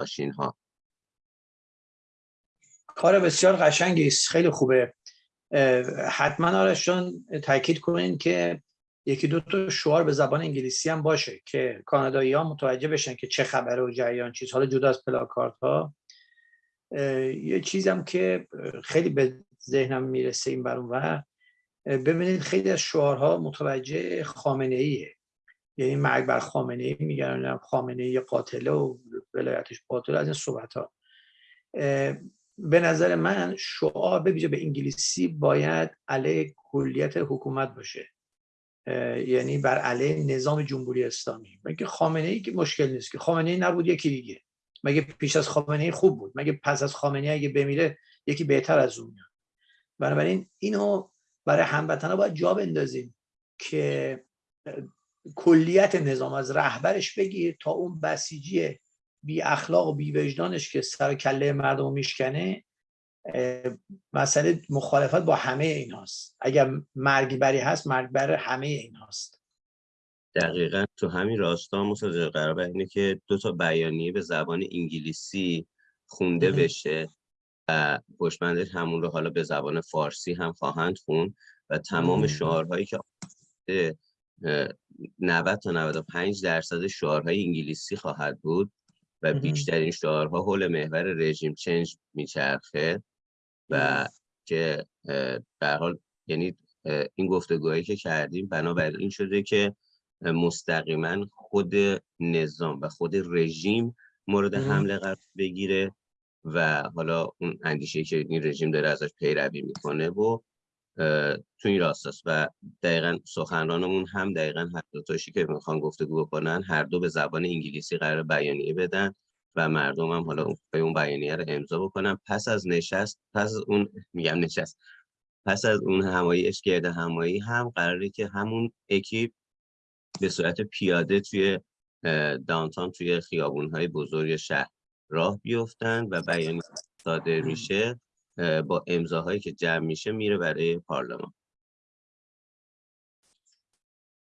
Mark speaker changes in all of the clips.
Speaker 1: ماشین ها
Speaker 2: کار بسیار قشنگی است. خیلی خوبه. حتما آرشان تاکید کنین که یکی دو تا شعار به زبان انگلیسی هم باشه که کانادایی ها متوجه بشن که چه خبره و جریان چیز حالا جدا از پلاکارت ها. یه چیزم که خیلی به ذهنم می‌رسه این برون و ببینید خیلی از شعارها متوجه خامنه ایه یعنی مرگ بر خامنه ای میگن خامنه ای قاتله و ولایتش باطل از این صحبت ها به نظر من شعار به به انگلیسی باید علیه کلیت حکومت باشه. یعنی بر علیه نظام جمهوری اسلامی. مگه خامنه ای که مشکل نیست که خامنه ای نبود یکی دیگه. مگه پیش از خامنه ای خوب بود. مگه پس از خامنه ای اگه بمیره یکی بهتر از اون میاد. بنابراین اینو برای هموطنا باید جا بندازیم که کلیت نظام از رهبرش بگیر تا اون بسیجی بی اخلاق و بی وجدانش که سر کله مردم میشکنه مسئله مخالفت با همه این هاست اگر مرگ بری هست مرگ بر همه این هاست
Speaker 1: دقیقا تو همین راستا مصادر قرار اینه که دو تا بیانیه به زبان انگلیسی خونده بشه و پشمندش همون رو حالا به زبان فارسی هم خواهند خون و تمام شعارهایی که 90 تا 95 درصد شعارهای انگلیسی خواهد بود. و بیشترین شعارها حول محور رژیم چنج میچرخه و که در حال یعنی این گفتگوهایی که کردیم بنابراین این شده که مستقیما خود نظام و خود رژیم مورد حمله قرار بگیره و حالا اون اندیشه که این رژیم داره ازش پیروی می‌کنه و تو این راست است و دقیقا سخنرانمون هم دقیقا هر دو تاشی که می‌خوان گفتگو بکنن هر دو به زبان انگلیسی قرار بیانیه بدن و مردم هم حالا به اون بیانیه رو امضا بکنن. پس از نشست پس از اون میگم نشست پس از اون همایی اشگرد همایی هم قراره که همون اکیپ به صورت پیاده توی دانتان توی خیابون های بزرگ شهر راه بیفتن و بیانیه صادر میشه. با امضاهایی که جمع میشه میره برای پارلمان.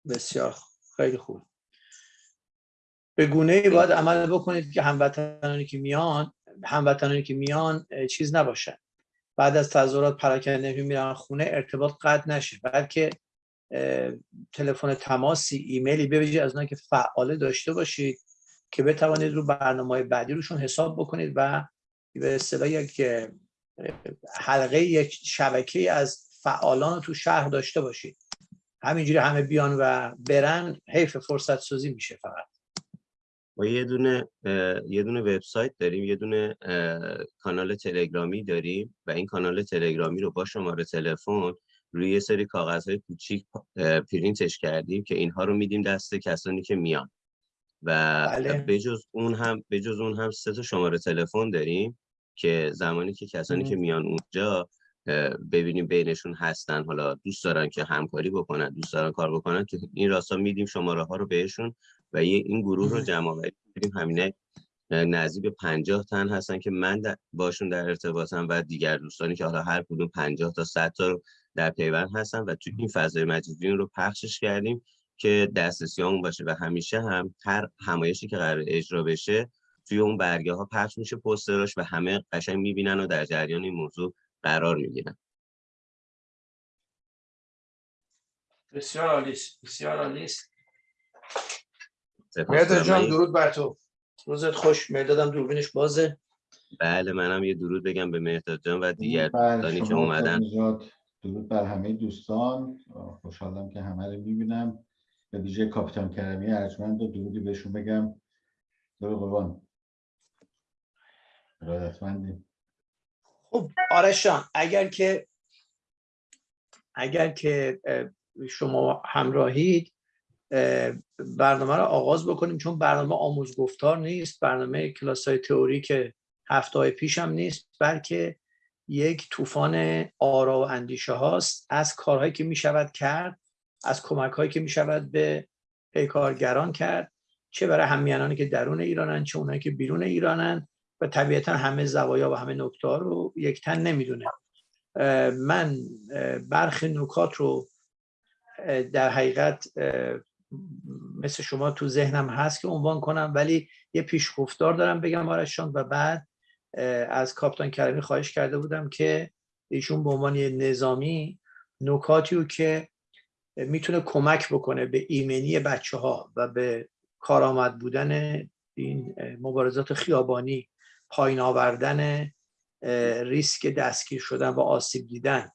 Speaker 2: بسیار خیلی خوب. به گونه ای باید عمل بکنید که هموطنانی که میان هموطنانی که میان چیز نباشن. بعد از تظاهرات پراکنده میرن خونه ارتباط قطع نشه. بلکه تلفن تماسی ایمیلی ببینید از اونایی که فعاله داشته باشید که بتوانید رو برنامه بعدی روشون حساب بکنید و به اصطلاح یک حلقه یک شبکه از فعالان تو شهر داشته باشید. همینجوری همه بیان و برن حیف فرصت سازی میشه فقط.
Speaker 1: ما یه دونه یه دونه وبسایت داریم یه دونه کانال تلگرامی داریم و این کانال تلگرامی رو با شماره تلفن روی یه سری کاغذهای کوچیک پرینتش کردیم که اینها رو میدیم دست کسانی که میان. و بله. بجز اون هم بجز اون هم سه تا شماره تلفن داریم. که زمانی که کسانی که میان اونجا ببینیم بینشون هستن حالا دوست دارن که همکاری بکنن دوست دارن کار بکنن که این راستا میدیم شماره ها رو بهشون و یه این گروه رو جمع آوری همینه نزدیک به 50 تن هستن که من باشون در ارتباطم و دیگر دوستانی که حالا هر کدوم 50 تا 100 تا رو در پیوند هستن و تو این فضای مجازی رو پخشش کردیم که دسترسی باشه. و همیشه هم هر همایشی که قرار اجرا بشه توی اون برگه ها پخش میشه پوستراش و همه قشنگ می‌بینن و در جریان این موضوع قرار می‌گیرن.
Speaker 2: بسیار عالی بسیار عالی مرداد جان درود بر تو. روزت خوش مردادم دوربینش بازه.
Speaker 1: بله منم یه درود بگم به مهداد جان و دیگر دوستانی که اومدن.
Speaker 3: درود بر همه دوستان. خوشحالم که همه رو می‌بینم. به ویژه کاپیتان کرمی ارجمند و درودی بهشون بگم. درود قربان.
Speaker 2: خب آرشان اگر که اگر که شما همراهید برنامه رو آغاز بکنیم چون برنامه آموز گفتار نیست برنامه کلاس های تئوری که هفته های پیش هم نیست بلکه یک طوفان آرا و اندیشه هاست. از کارهایی که می شود کرد از کمک هایی که می شود به پیکارگران کرد چه برای همیانانی که درون ایرانن چه اونایی که بیرون ایرانن. و طبیعتا همه زوایا و همه نکته رو یک تن نمی‌دونه من برخی نکات رو در حقیقت مثل شما تو ذهنم هست که عنوان کنم ولی یه پیشگفتار دارم بگم آرشان و بعد از کاپتان کریمی خواهش کرده بودم که ایشون به عنوان نظامی نکاتی رو که می‌تونه کمک بکنه به ایمنی بچه ها و به کارآمد بودن این مبارزات خیابانی پایین آوردن ریسک دستگیر شدن و آسیب دیدن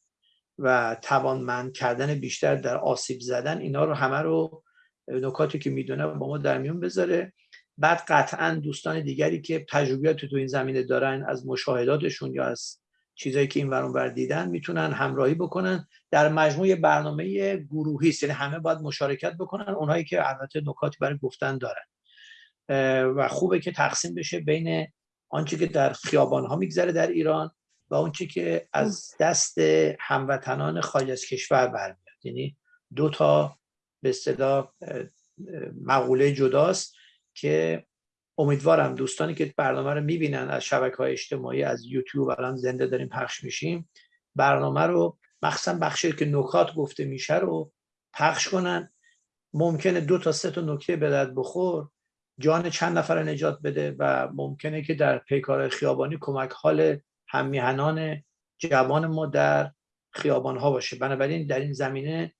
Speaker 2: و توانمند کردن بیشتر در آسیب زدن اینا رو همه رو نکاتی که می‌دونه با ما در میون بذاره. بعد قطعا دوستان دیگری که تجربیات تو این زمینه دارن از مشاهداتشون یا از چیزایی که این ورون بر دیدن می‌تونن همراهی بکنن. در مجموع برنامه گروهی است یعنی همه باید مشارکت بکنن اونهایی که البته نکاتی برای گفتن دارن. و خوبه که تقسیم بشه بین آنچه که در خیابان ها میگذره در ایران و آنچه که از دست هموطنان خارج از کشور برمیاد. یعنی دو تا به اصطلاح مقوله جداست که امیدوارم دوستانی که برنامه رو می‌بینن از شبکه های اجتماعی از یوتیوب الان زنده داریم پخش میشیم برنامه رو مخصوصا بخشی که نکات گفته میشه رو پخش کنن. ممکنه دو تا سه تا نکته به درد بخور. جان چند نفر نجات بده و ممکنه که در پیکار خیابانی کمک حال همیهنان جوان ما در خیابان ها باشه. بنابراین در این زمینه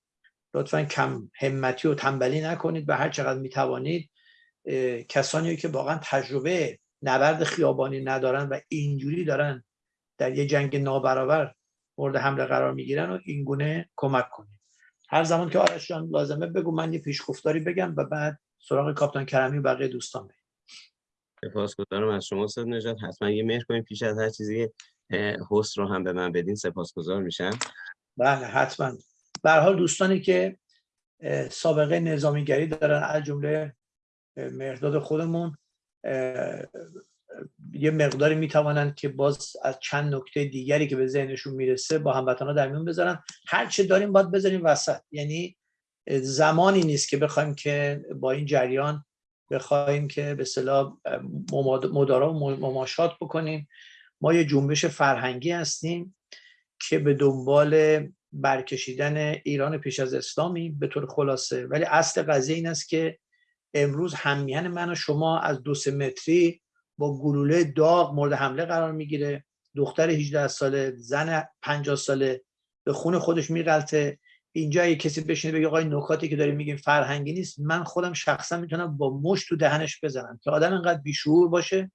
Speaker 2: لطفا کم همتی و تنبلی نکنید و هر چقدر می‌توانید کسانی که واقعا تجربه نبرد خیابانی ندارن و اینجوری دارن در یه جنگ نابرابر مورد حمله قرار می‌گیرن و اینگونه کمک کنید. هر زمان که آرش لازمه بگو من یه پیشگفتاری بگم و بعد سراغ کاپتان کرمی و بقیه دوستان بریم.
Speaker 1: سپاسگزارم از شما استاد نجات حتما یه مهر کنیم پیش از هر چیزی هست رو هم به من بدین سپاسگزار میشم.
Speaker 2: بله حتما. به حال دوستانی که سابقه نظامیگری دارن از جمله مرداد خودمون یه مقداری می‌توانند که باز از چند نکته دیگری که به ذهنشون می‌رسه با هموطنا در میون بذارن. هر چه داریم باید بذاریم وسط. یعنی زمانی نیست که بخوایم که با این جریان بخوایم که به صلاح مدارا و مماشات بکنیم. ما یه جنبش فرهنگی هستیم که به دنبال برکشیدن ایران پیش از اسلامی به طور خلاصه. ولی اصل قضیه این است که امروز همیهن من و شما از دو سه متری با گلوله داغ مورد حمله قرار می‌گیره. دختر 18 ساله زن 50 ساله به خون خودش میغلطه. اینجا یه کسی بشینه بگه آقای نکاتی که داریم میگیم فرهنگی نیست من خودم شخصا می‌تونم با مش تو دهنش بزنم که آدم اینقدر بیشعور باشه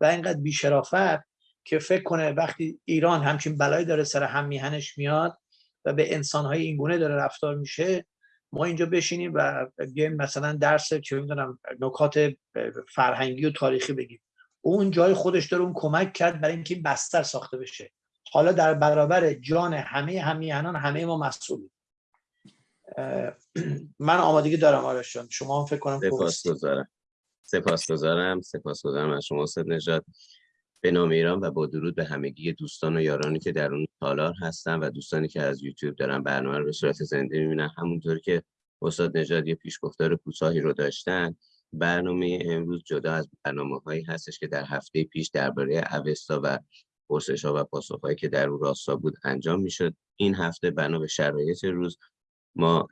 Speaker 2: و اینقدر بیشرافت که فکر کنه وقتی ایران همچین بلایی داره سر هم میهنش میاد و به انسانهای اینگونه داره رفتار میشه ما اینجا بشینیم و بیایم مثلا درس چه می‌دونم نکات فرهنگی و تاریخی بگیم. اون جای خودش داره اون کمک کرد برای اینکه این بستر ساخته بشه. حالا در برابر جان همه همیهنان همه ما مسئولیم. من آمادگی دارم آرش شما هم فکر کنم
Speaker 1: سپاسگزارم سپاسگزارم سپاسگزارم از شما. استاد نجات. به نام ایران و با درود به همگی دوستان و یارانی که در اون تالار هستن و دوستانی که از یوتیوب دارن برنامه رو به صورت زنده می‌بینن. همونطور که استاد نژاد یه پیشگفتار کوتاهی رو داشتن برنامه امروز جدا از برنامه هایی هستش که در هفته پیش درباره اوستا و پرسش ها و پاسخ هایی که در اون راستا بود انجام می‌شد. این هفته بنا به شرایط روز ما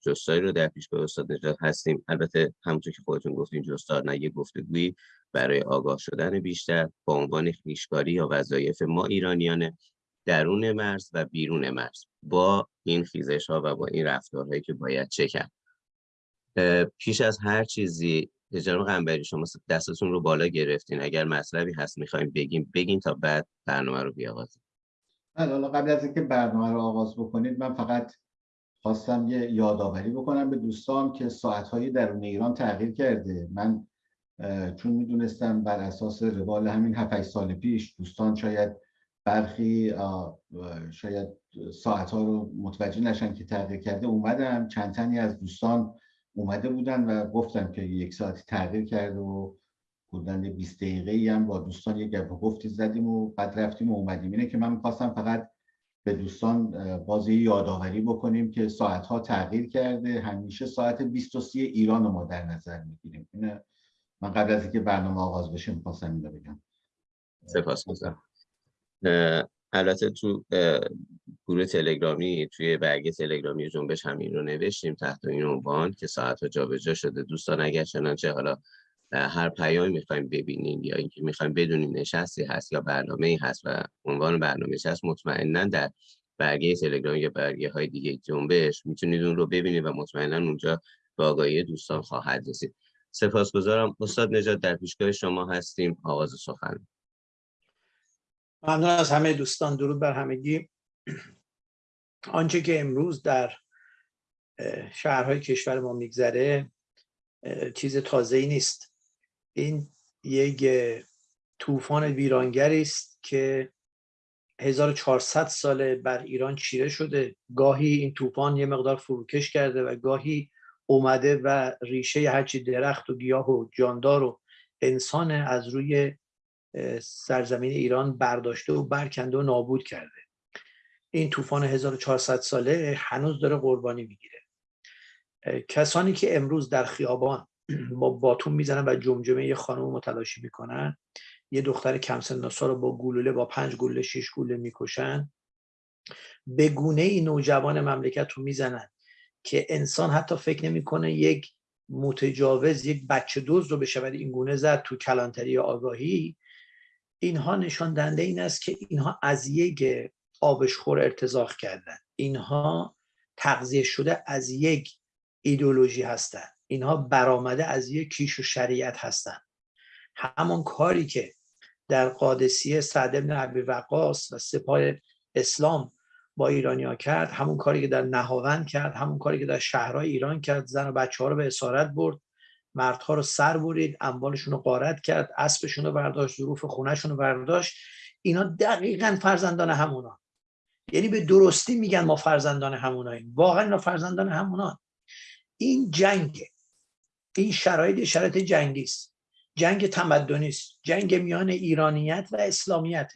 Speaker 1: جستایی رو در به استاد نجات هستیم. البته همونطور که خودتون گفتین جستار نه یه گفتگویی برای آگاه شدن بیشتر با عنوان خیشکاری یا وظایف ما ایرانیان درون مرز و بیرون مرز با این خیزش ها و با این رفتارهایی که باید چه کرد. پیش از هر چیزی جناب قنبری شما دستتون رو بالا گرفتین. اگر مطلبی هست می‌خوایم بگیم بگین تا بعد برنامه رو بیاغازیم
Speaker 3: بله حالا قبل از اینکه برنامه رو آغاز بکنید من فقط خواستم یه یادآوری بکنم به دوستان که ساعتهایی درون ایران تغییر کرده. من چون می‌دونستم بر اساس روال همین 7 سال پیش دوستان شاید برخی شاید ساعت ها رو متوجه نشن که تغییر کرده اومدم. چند تنی از دوستان اومده بودن و گفتم که یک ساعتی تغییر کرده و بودن 20 دقیقه هم با دوستان یک گفتی زدیم و بعد رفتیم و اومدیم. اینه که من می‌خواستم فقط به دوستان بازی یادآوری بکنیم که ساعت ها تغییر کرده. همیشه ساعت 23 ایران رو ما در نظر می‌گیریم. اینه. من قبل از اینکه برنامه آغاز بشه می‌خواستم اینو بگم.
Speaker 1: سپاس البته تو گروه تلگرامی توی برگه تلگرامی جنبش همین رو نوشتیم تحت این عنوان که ساعت ها جابجا شده. دوستان اگر چنانچه حالا هر پیامی می‌خوایم ببینیم یا اینکه می‌خوایم بدونیم نشستی هست یا برنامه ای هست و عنوان برنامه هست مطمئنا در برگه تلگرام یا برگه های دیگه جنبش می‌تونید اون رو ببینید و مطمئنا اونجا به آگاهی دوستان خواهد رسید. سپاسگزارم. استاد نجات در پیشگاه شما هستیم. آغاز سخن.
Speaker 2: ممنون از همه دوستان. درود بر همگی. آنچه که امروز در شهرهای کشور ما میگذره چیز تازه ای نیست. این یک طوفان ویرانگری است که 1400 ساله بر ایران چیره شده. گاهی این طوفان یه مقدار فروکش کرده و گاهی اومده و ریشه هرچی درخت و گیاه و جاندار و انسان از روی سرزمین ایران برداشته و برکنده و نابود کرده. این طوفان 1400 ساله هنوز داره قربانی می‌گیره. کسانی که امروز در خیابان با باتون می‌زنن و جمجمه یه خانم متلاشی می‌کنن. یه دختر کم سن رو با گلوله با پنج گلوله شش گلوله می‌کشن. به گونه ای نوجوان مملکت رو می‌زنن که انسان حتی فکر نمی‌کنه یک متجاوز یک بچه دوز رو بشود این گونه زد تو کلانتری آگاهی. اینها نشان دهنده این است که اینها از یک آبشخور ارتزاق کردن. اینها تغذیه شده از یک ایدولوژی هستند اینها برآمده از یک کیش و شریعت هستند همون کاری که در قادسیه سعد بن عبی وقاص و سپاه اسلام با ایرانیا کرد همون کاری که در نهاوند کرد همون کاری که در شهرهای ایران کرد زن و بچه ها رو به اسارت برد مردها رو سر برید اموالشون رو قارت کرد اسبشون رو برداشت ظروف خونهشون رو برداشت. اینا دقیقا فرزندان همونا. یعنی به درستی میگن ما فرزندان هموناییم. واقعا اینا فرزندان همونا این جنگ این شرایط شرایط جنگی است. جنگ تمدنی است. جنگ میان ایرانیت و اسلامیت.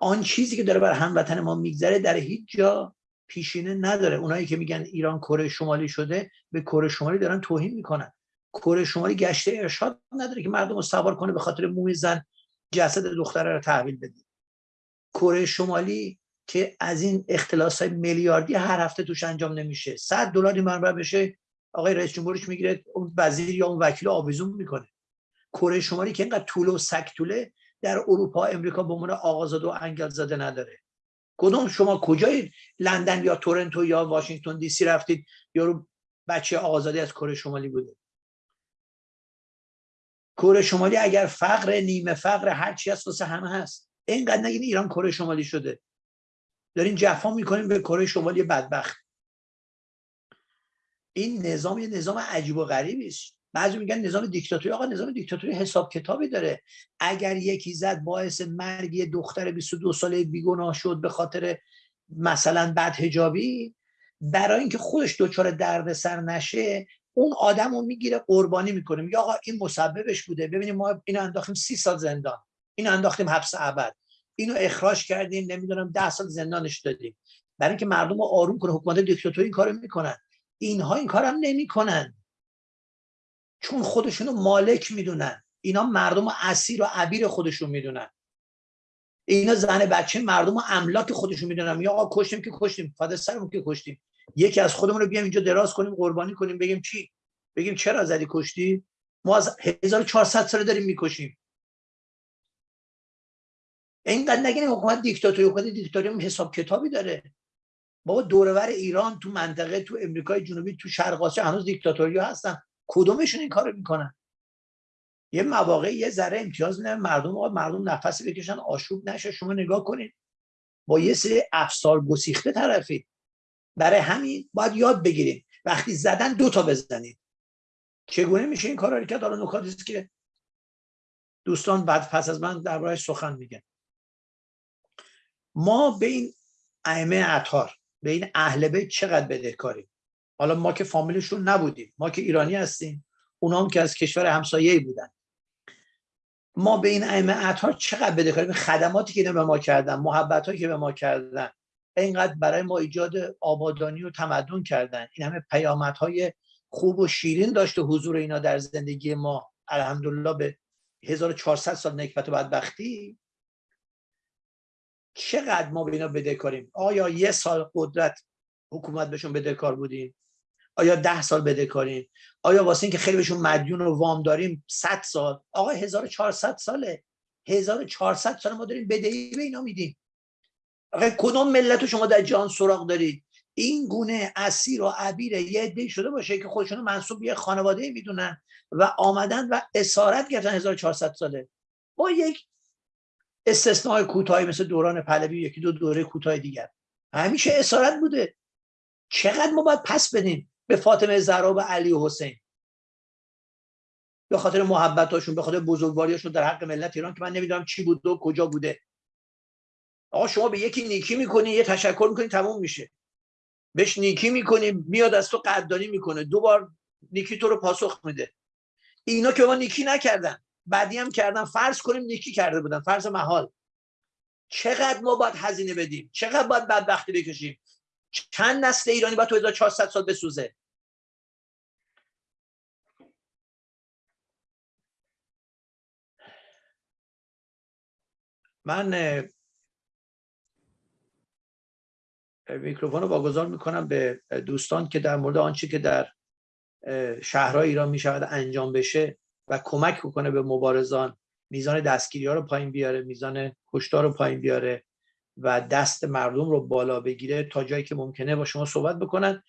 Speaker 2: آن چیزی که داره بر هموطن ما میگذره در هیچ جا پیشینه نداره. اونایی که میگن ایران کره شمالی شده به کره شمالی دارن توهین می‌کنن. کره شمالی گشته ارشاد نداره که مردم رو سوار کنه به خاطر موی زن جسد دختره رو تحویل بده. کره شمالی که از این اختلاس های میلیاردی هر هفته توش انجام نمیشه. 100 دلاری منبع بشه آقای رئیس جمهورش می‌گیره اون وزیر یا اون وکیل آویزون می‌کنه. کره شمالی که اینقدر طول و سک طوله در اروپا امریکا به عنوان آقازاده و انگل زاده نداره. کدوم شما کجای لندن یا تورنتو یا واشنگتن دی سی رفتید یا بچه آقازاده از کره شمالی بوده. کره شمالی اگر فقر نیمه فقر هر چی هست واسه همه هست. اینقدر نگین ایران کره شمالی شده. دارین جفا می‌کنیم به کره شمالی بدبخت. این نظام یه نظام عجیب و غریبی است. بعضی میگن نظام دیکتاتوری. آقا نظام دیکتاتوری حساب کتابی داره. اگر یکی زد باعث مرگ یه دختر 22 ساله بیگناه شد به خاطر مثلا بد هجابی برای اینکه خودش دچار دردسر نشه اون آدم رو می‌گیره قربانی می‌کنه. میگه آقا این مسببش بوده. ببینیم ما اینو انداختیم سی سال زندان. اینو انداختیم حبس ابد. اینو اخراج کردیم. نمی‌دونم ده سال زندانش دادیم. برای اینکه مردم رو آروم کنه. حکومت دیکتاتوری این کارو می‌کنن. اینها این کارم نمی‌کنن. چون خودشونو مالک می‌دونن. اینا مردم و اسیر و عبیر خودشون می‌دونن. اینا زن بچه مردم و املاک خودشون می‌دونن. یا آقا کشتیم که کشتیم. فاده سرمون که کشتیم. یکی از خودمون رو بیام اینجا دراز کنیم قربانی کنیم بگیم چی؟ بگیم چرا زدی کشتی؟ ما از 1400 سال داریم می‌کشیم. اینقدر نگین حکومت دیکتاتوری حکومت دیکتاتوری حساب کتابی داره. بابا دورور ایران تو منطقه تو امریکای جنوبی تو شرق آسیا هنوز دیکتاتوری هستن. کدومشون این کارو می‌کنن؟ یه مواقع یه ذره امتیاز میدن مردم آقا مردم نفس بکشن آشوب نشه شما نگاه کنید با یه سری افسار گسیخته طرفی. برای همین باید یاد بگیرید وقتی زدن دو تا بزنید چگونه میشه این کار کرد؟ حالا نکاتی که دوستان بعد پس از من دربارهش سخن میگن. ما به این ائمه اطهار به این اهل بیت چقدر بدهکاریم؟ حالا ما که فامیلشون نبودیم ما که ایرانی هستیم اونا هم که از کشور همسایه‌ای بودن. ما به این ائمه اطهار چقدر بدهکاریم؟ خدماتی که به ما کردن محبت که به ما کردن. اینقدر برای ما ایجاد آبادانی و تمدن کردن. این همه پیامدهای خوب و شیرین داشته حضور اینا در زندگی ما. الحمدلله به 1400 سال نکبت و بدبختی. چقدر ما به اینا بدهکاریم؟ آیا یه سال قدرت حکومت بهشون بدهکار بودیم؟ آیا ده سال بدهکاریم؟ آیا واسه اینکه خیلی بهشون مدیون و وام داریم 100 سال؟ آقا 1400 ساله. 1400 سال ما داریم بدهی به اینا میدیم. آقا کدوم ملت شما در جهان سراغ دارید؟ این گونه اسیر و عبیر یه عده شده باشه که خودشونو منصوب یه خانواده می‌دونن و آمدن و اسارت گرفتن 1400 ساله. با یک استثناء کوتاهی مثل دوران پهلوی یکی دو دوره کوتاه دیگر. همیشه اسارت بوده. چقدر ما باید پس بدیم به فاطمه زهرا و علی و حسین؟ به خاطر محبتاشون به خاطر بزرگواریاشون در حق ملت ایران که من نمی‌دونم چی بود و کجا بوده. آقا شما به یکی نیکی می‌کنی یه تشکر می‌کنی تموم میشه. بهش نیکی می‌کنی میاد از تو قدردانی می‌کنه. دو بار نیکی تو رو پاسخ میده. اینا که ما نیکی نکردن. بعدی هم کردن فرض کنیم نیکی کرده بودن. فرض محال. چقدر ما باید هزینه بدیم؟ چقدر باید بدبختی بکشیم؟ چند نسل ایرانی باید تو 1400 سال بسوزه؟ من میکروفون رو واگذار می‌کنم به دوستان که در مورد آنچه که در شهرهای ایران می‌شود انجام بشه. و کمک کنه به مبارزان میزان دستگیری ها رو پایین بیاره میزان کشتار رو پایین بیاره و دست مردم رو بالا بگیره تا جایی که ممکنه با شما صحبت بکنن.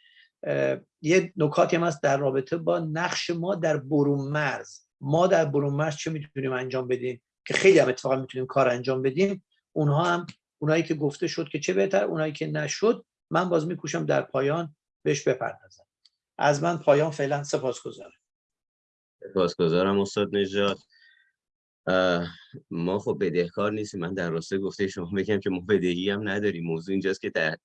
Speaker 2: یه نکاتی هم هست در رابطه با نقش ما در برون مرز. ما در برون مرز چه می‌تونیم انجام بدیم؟ که خیلی هم اتفاقا می‌تونیم کار انجام بدیم. اونها هم اونایی که گفته شد که چه بهتر اونایی که نشد من باز میکوشم در پایان بهش بپردازم. از من پایان فعلا سپاسگزارم.
Speaker 1: سپاسگزارم استاد نجات ما خب بدهکار نیستیم. من در راسته گفته شما بگم که ما بدهی هم نداریم. موضوع اینجاست که در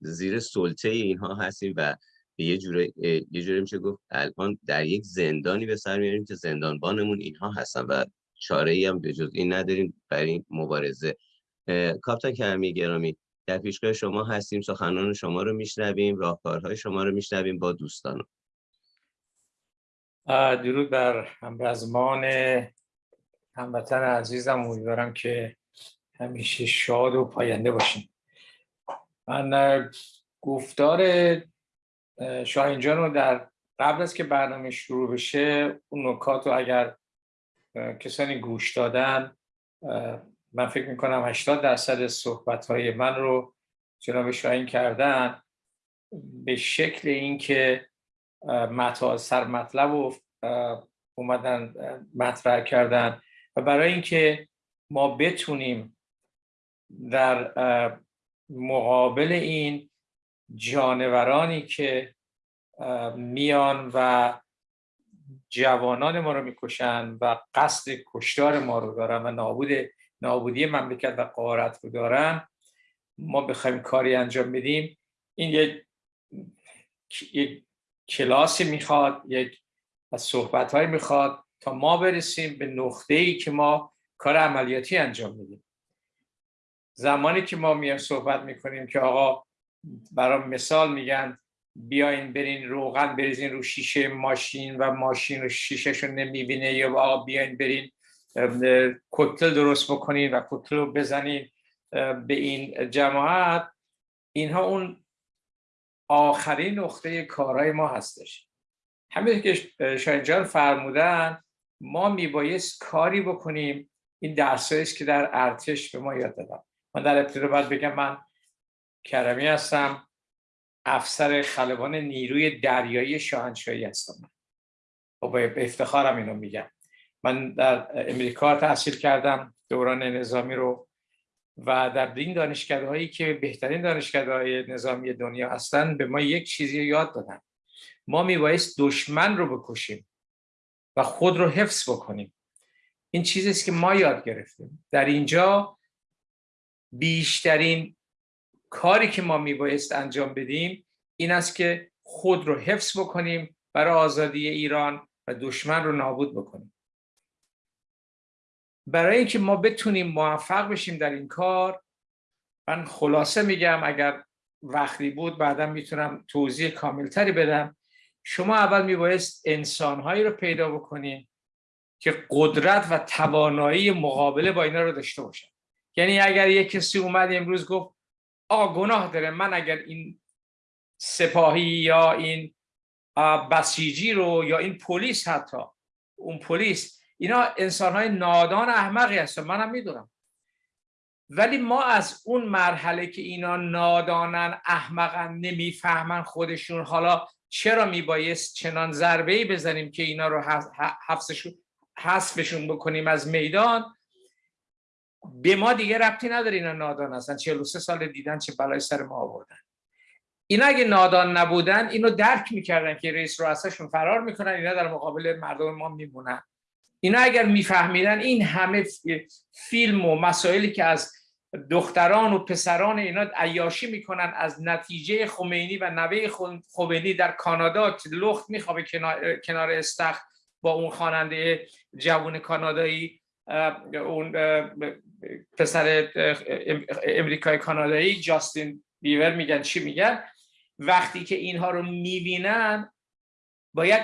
Speaker 1: زیر سلطه اینها هستیم و یه جوره یه جوره میشه گفت الان در یک زندانی به سر میاریم که زندانبانمون اینها هستن و چاره ای هم به جز این نداریم برای این مبارزه. کاپتان کرمی گرامی در پیشگاه شما هستیم. سخنان شما رو میشنویم راهکارهای شما رو میشنویم با دوستانم.
Speaker 4: درود بر همرزمان هموطن عزیزم. امیدوارم که همیشه شاد و پاینده باشیم من گفتار شاهینجان رو در قبل از که برنامه شروع بشه اون نکات رو اگر کسانی گوش دادن من فکر می‌کنم 80 درصد صحبت های من رو جناب شاهین کردن به شکل اینکه مطال سر مطلب رو اومدن مطرح کردن. و برای اینکه ما بتونیم در مقابل این جانورانی که میان و جوانان ما رو می‌کشن و قصد کشتار ما رو دارن و نابود نابودی مملکت و قارت رو دارن ما بخوایم کاری انجام بدیم. این یک کلاسی می‌خواد یک صحبت های می‌خواد تا ما برسیم به نقطه ای که ما کار عملیاتی انجام میدیم. زمانی که ما میایم صحبت می‌کنیم که آقا برای مثال میگن بیاین برین روغن بریزین رو شیشه ماشین و ماشین رو شیشهشو نمی‌بینه یا آقا بیاین برین کتل درست بکنین و کتل رو بزنین به این جماعت. اینها اون آخرین نقطه کارهای ما هستش. همین که شاید فرمودن ما میبایست کاری بکنیم این درسایی که در ارتش به ما یاد دادن. من در ابتدا باید بگم من کرمی هستم افسر خلبان نیروی دریایی شاهنشاهی هستم. و خب، به افتخارم اینو میگم. من در امریکا تحصیل کردم دوران نظامی رو و در این دانشکده هایی که بهترین دانشکده های نظامی دنیا هستن به ما یک چیزی یاد دادن. ما میبایست دشمن رو بکشیم و خود رو حفظ بکنیم. این چیزی که ما یاد گرفتیم. در اینجا بیشترین کاری که ما میبایست انجام بدیم این است که خود رو حفظ بکنیم برای آزادی ایران و دشمن رو نابود بکنیم. برای اینکه ما بتونیم موفق بشیم در این کار من خلاصه میگم اگر وقتی بود بعدا می‌تونم توضیح کاملتری بدم. شما اول میبایست انسانهایی رو پیدا بکنید که قدرت و توانایی مقابله با اینا رو داشته باشن. یعنی اگر یک کسی اومد امروز گفت آ گناه داره من اگر این سپاهی یا این بسیجی رو یا این پلیس حتی اون پلیس اینا انسان های نادان احمقی هستن منم می‌دونم. ولی ما از اون مرحله که اینا نادانن احمقن نمی‌فهمن خودشون حالا چرا میبایست چنان ضربه ای بزنیم که اینا رو حذفشون بکنیم از میدان؟ به ما دیگه ربطی نداره اینا نادان هستن. 43 سال دیدن چه بلای سر ما آوردن. اینا اگه نادان نبودن اینو درک می‌کردن که رئیس رؤساشون فرار می‌کنن اینا در مقابل مردم ما میمونن. اینا اگر میفهمیدن این همه فیلم و مسائلی که از دختران و پسران اینا عیاشی می‌کنن از نتیجه خمینی و نوه خمینی در کانادا لخت میخوابه کنار, استخ با اون خواننده جوون کانادایی اون پسر امریکای کانادایی جاستین بیور میگن چی میگن؟ وقتی که اینها رو می‌بینن باید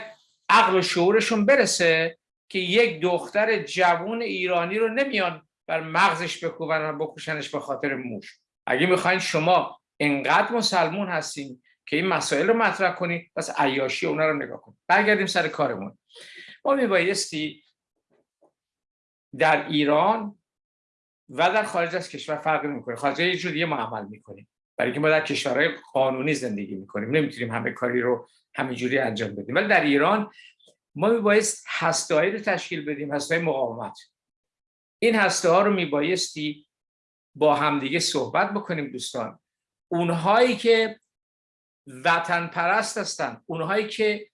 Speaker 4: عقل و شعورشون برسه. که یک دختر جوون ایرانی رو نمیان بر مغزش بکوبن و بکشنش به خاطر موش. اگه می‌خواین شما انقدر مسلمون هستین که این مسائل رو مطرح کنید پس عیاشی اونا رو نگاه کنید برگردیم سر کارمون. ما میبایستی در ایران و در خارج از کشور فرق می‌کنه خارج یه جور دیگه ما عمل می‌کنیم. برای اینکه ما در کشورهای قانونی زندگی می‌کنیم. نمی‌تونیم همه کاری رو همینجوری انجام بدیم. ولی در ایران ما میبایست هستهایی رو تشکیل بدیم هسته مقاومت. این هسته ها رو میبایستی با همدیگه صحبت بکنیم دوستان. اونهایی که وطن پرست هستن اونهایی که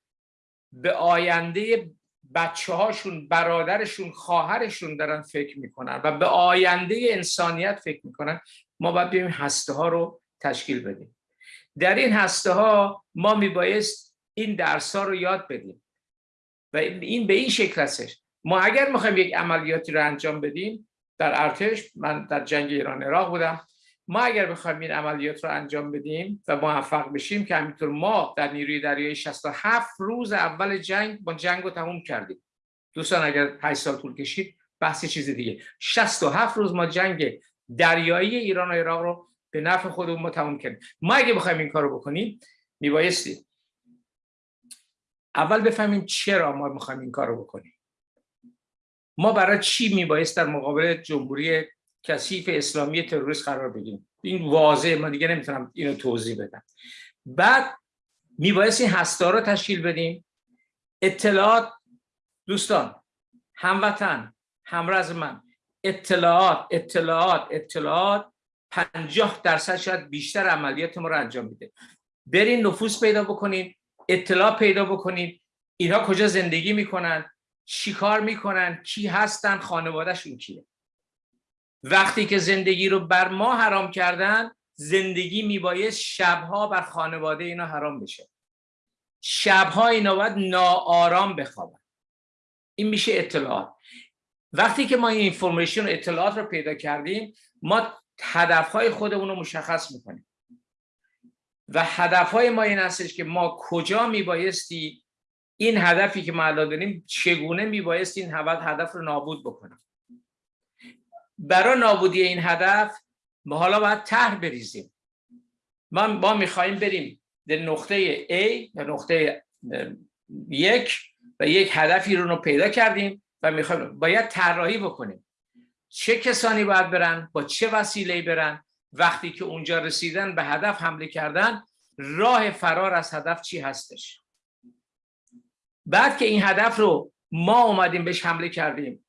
Speaker 4: به آینده بچه هاشون برادرشون خواهرشون دارن فکر می‌کنن و به آینده انسانیت فکر می‌کنن ما باید بیایم هسته ها رو تشکیل بدیم. در این هسته ها ما میبایست این درس ها رو یاد بدیم. و این به این شکل هستش ما اگر می‌خوایم یک عملیاتی رو انجام بدیم در ارتش من در جنگ ایران عراق بودم ما اگر بخوایم این عملیات رو انجام بدیم و موفق بشیم که همینطور ما در نیروی دریایی 67 روز اول جنگ با جنگ رو تموم کردیم. دوستان اگر 8 سال طول کشید بحث چیز دیگه. 67 روز ما جنگ دریایی ایران و عراق رو به نفع خودمون تموم کردیم. ما اگه بخوایم این کار رو بکنیم میبایستی اول بفهمیم چرا ما می‌خوایم این کار رو بکنیم. ما برای چی میبایست در مقابل جمهوری کثیف اسلامی تروریست قرار بگیریم؟ این واضحه من دیگه نمی‌تونم اینو توضیح بدم. بعد میبایست این هستا رو تشکیل بدیم. اطلاعات دوستان هموطن همرز من اطلاعات اطلاعات اطلاعات پنجاه درصد شاید بیشتر عملیات ما رو انجام میده. برین نفوس پیدا بکنین. اطلاع پیدا بکنین اینها کجا زندگی می‌کنن؟ چیکار می‌کنن؟ کی هستن؟ خانوادهشون کیه؟ وقتی که زندگی رو بر ما حرام کردن زندگی میبایست شبها بر خانواده اینا حرام بشه. شبها اینا باید ناآرام بخوابن. این میشه اطلاعات. وقتی که ما این اینفورمیشن اطلاعات رو پیدا کردیم ما هدفهای خودمون رو مشخص می‌کنیم. و هدفهای ما این هستش که ما کجا میبایستی این هدفی که ما داریم چگونه میبایست این هدف رو نابود بکنیم؟ برای نابودی این هدف ما حالا باید طرح بریزیم. ما ما می‌خوایم بریم در نقطه A در نقطه یک و یک هدفی رو, رو پیدا کردیم و می‌خوایم باید طراحی بکنیم. چه کسانی باید برن؟ با چه وسیله برن؟ وقتی که اونجا رسیدن به هدف حمله کردن راه فرار از هدف چی هستش؟ بعد که این هدف رو ما اومدیم بهش حمله کردیم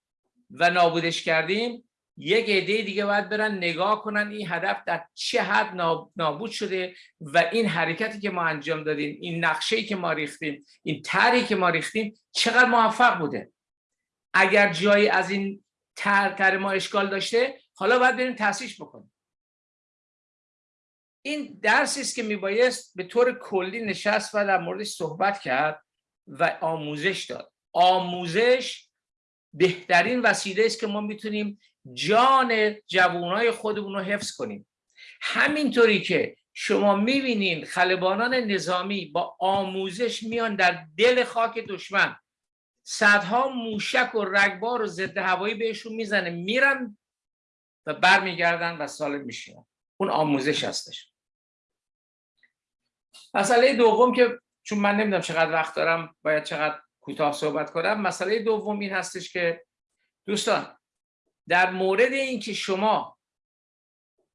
Speaker 4: و نابودش کردیم یک عده دیگه باید برن نگاه کنن این هدف در چه حد نابود شده و این حرکتی که ما انجام دادیم این نقشه که ما ریختیم این طرحی که ما ریختیم چقدر موفق بوده؟ اگر جایی از این طرح ما اشکال داشته حالا باید بریم تاسیش بکنیم. این درسی است که میبایست به طور کلی نشست و در موردش صحبت کرد و آموزش داد. آموزش بهترین وسیله است که ما می‌تونیم جان جوانای خودمون رو حفظ کنیم. همینطوری که شما می‌بینین خلبانان نظامی با آموزش میان در دل خاک دشمن. صدها موشک و رگبار و ضد هوایی بهشون می‌زنه میرن و برمیگردن و سالم میشینن. اون آموزش هستش. مسئله دوم که چون من نمی‌دونم چقدر وقت دارم باید چقدر کوتاه صحبت کنم مسئله دوم این هستش که دوستان در مورد اینکه شما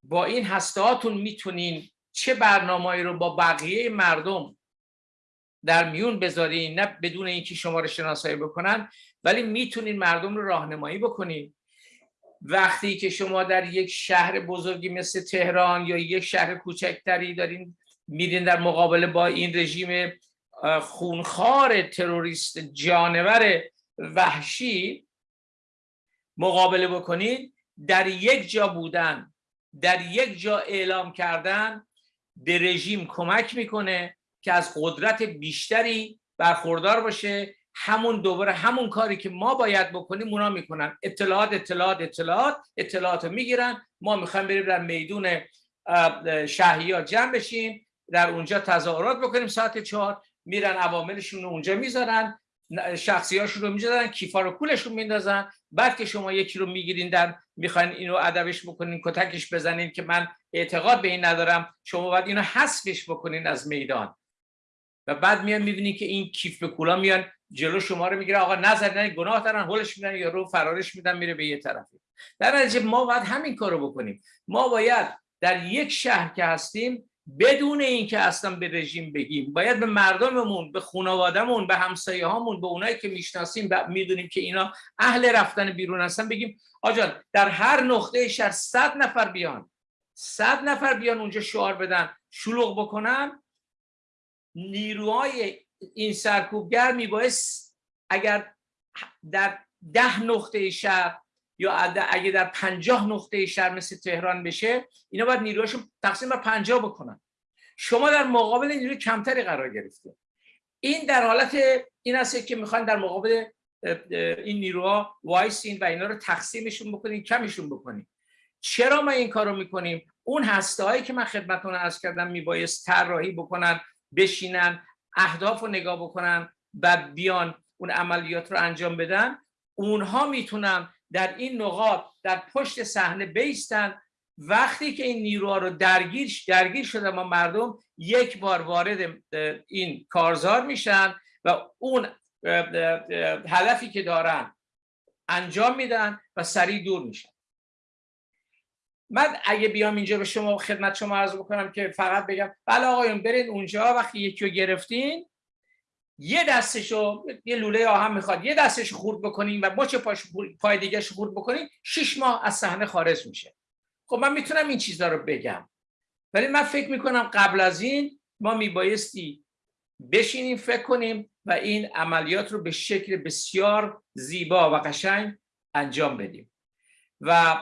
Speaker 4: با این هستهاتون می‌تونین چه برنامه‌ای رو با بقیه مردم در میون بذارین نه بدون اینکه شما رو شناسایی بکنن ولی می‌تونین مردم رو راهنمایی بکنین. وقتی که شما در یک شهر بزرگی مثل تهران یا یک شهر کوچکتری دارین میرین در مقابله با این رژیم خونخوار تروریست جانور وحشی مقابله بکنید در یک جا بودن در یک جا اعلام کردن به رژیم کمک می‌کنه که از قدرت بیشتری برخوردار باشه. همون دوباره همون کاری که ما باید بکنیم اونا می‌کنن. اطلاعات اطلاعات اطلاعات اطلاعات رو می‌گیرن. ما می‌خوایم بریم در میدون شهیات جمع بشیم. در اونجا تظاهرات بکنیم ساعت چهار میرن عواملشون رو اونجا می‌ذارن شخصیاشون رو می‌ذارن کیفا رو کولشون میندازن. بعد که شما یکی رو می‌گیرین در می‌خواین اینو ادبش بکنین کتکش بزنین که من اعتقاد به این ندارم شما باید اینو حذفش بکنین از میدان. و بعد میان می‌بینین که این کیف به کولا میان جلو شما رو می‌گیره آقا نظر گناه دارن هولش میدن یا رو فرارش میدن میره به یه طرفی در نتیجه ما باید همین کارو بکنیم. ما باید در یک شهر که هستیم بدون اینکه اصلا به رژیم بگیم. باید به مردممون به خانوادهمون به همسایه هامون به اونایی که می‌شناسیم و می‌دونیم که اینا اهل رفتن بیرون هستن بگیم آجان در هر نقطه شهر صد نفر بیان. صد نفر بیان اونجا شعار بدن شلوغ بکنن. نیروهای این سرکوبگر میبایست اگر در ده نقطه شهر یا اگه در پنجاه نقطه شهر مثل تهران بشه اینا باید نیروهاشون تقسیم بر پنجاه بکنن. شما در مقابل نیروی کمتری قرار گرفته. این در حالت این است که می‌خوان در مقابل این نیروها وایسین و اینا رو تقسیمشون بکنین کمشون بکنین. چرا ما این کارو می‌کنیم؟ اون هسته هایی که من خدمتتون عرض کردم میبایست طراحی بکنن بشینن اهداف رو نگاه بکنن و بیان اون عملیات رو انجام بدن. اونها می‌تونن در این نقاط در پشت صحنه بیستن. وقتی که این نیروها رو درگیر درگیر شده ما مردم یک بار وارد این کارزار میشن و اون هدفی که دارن انجام میدن و سریع دور میشن. من اگه بیام اینجا به شما خدمت شما عرض بکنم که فقط بگم بله آقایون برید اونجا وقتی یکی رو گرفتین یه دستشو یه لوله آهن می‌خواد یه دستشو خورد بکنین و مچ پاش پای دیگه خورد بکنین شش ماه از صحنه خارج میشه. خب من می‌تونم این چیزا رو بگم. ولی من فکر می‌کنم قبل از این ما میبایستی بشینیم فکر کنیم و این عملیات رو به شکل بسیار زیبا و قشنگ انجام بدیم. و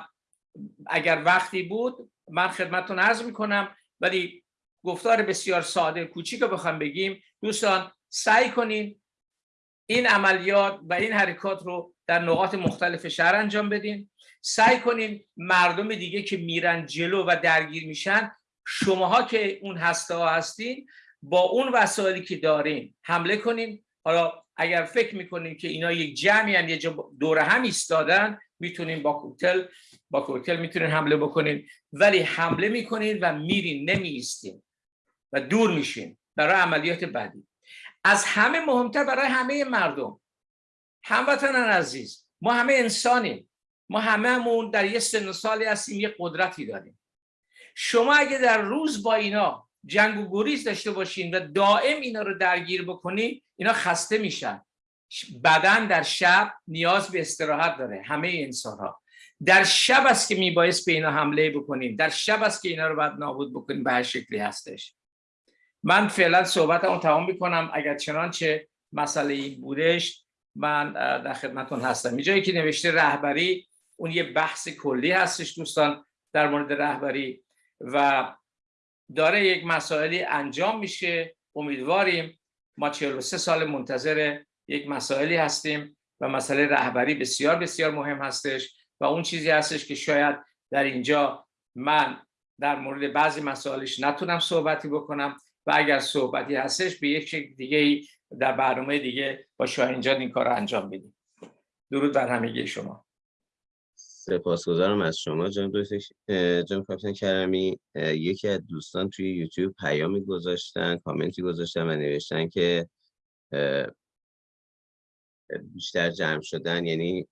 Speaker 4: اگر وقتی بود من خدمتتون عرض می‌کنم ولی گفتار بسیار ساده کوچیک رو بخوام بگیم. دوستان سعی کنین این عملیات و این حرکات رو در نقاط مختلف شهر انجام بدین. سعی کنین مردم دیگه که میرن جلو و درگیر میشن شماها که اون هسته ها هستین با اون وسایلی که دارین حمله کنین. حالا اگر فکر می‌کنین که اینا یک جمعی هم یه جا دور هم ایستادن می‌تونین با کوکتل با کوکتل می‌تونین حمله بکنین. ولی حمله می‌کنین و میرین نمیستین و دور میشین برای عملیات بعدی. از همه مهمتر برای همه مردم. هموطنان عزیز ما همه انسانیم. ما هممون در یه سن سالی هستیم یه قدرتی داریم. شما اگه در روز با اینا جنگ و گریز داشته باشین و دائم اینا رو درگیر بکنین اینا خسته میشن. بدن در شب نیاز به استراحت داره همه انسان ها در شب است که میبایست به اینا حمله بکنیم. در شب است که اینا رو باید نابود بکنیم به هر شکلی هستش. من فعلا صحبتمو تمام می‌کنم. اگر چنانچه مسئله ای بودش من در خدمتون هستم. اینجایی که نوشته رهبری اون یه بحث کلی هستش دوستان در مورد رهبری و داره یک مسائلی انجام میشه. امیدواریم ما 43 سال منتظر یک مسائلی هستیم و مسئله رهبری بسیار بسیار مهم هستش و اون چیزی هستش که شاید در اینجا من در مورد بعضی مسائلش نتونم صحبتی بکنم. و اگر صحبتی هستش به یک شکل دیگه در برنامه دیگه با شاهین جان این کار انجام بدیم درود بر همگی شما.
Speaker 1: سپاسگزارم از شما جان جان کاپیتان کرمی یکی از دوستان توی یوتیوب پیامی گذاشتن کامنتی گذاشتن و نوشتن که بیشتر جمع شدن یعنی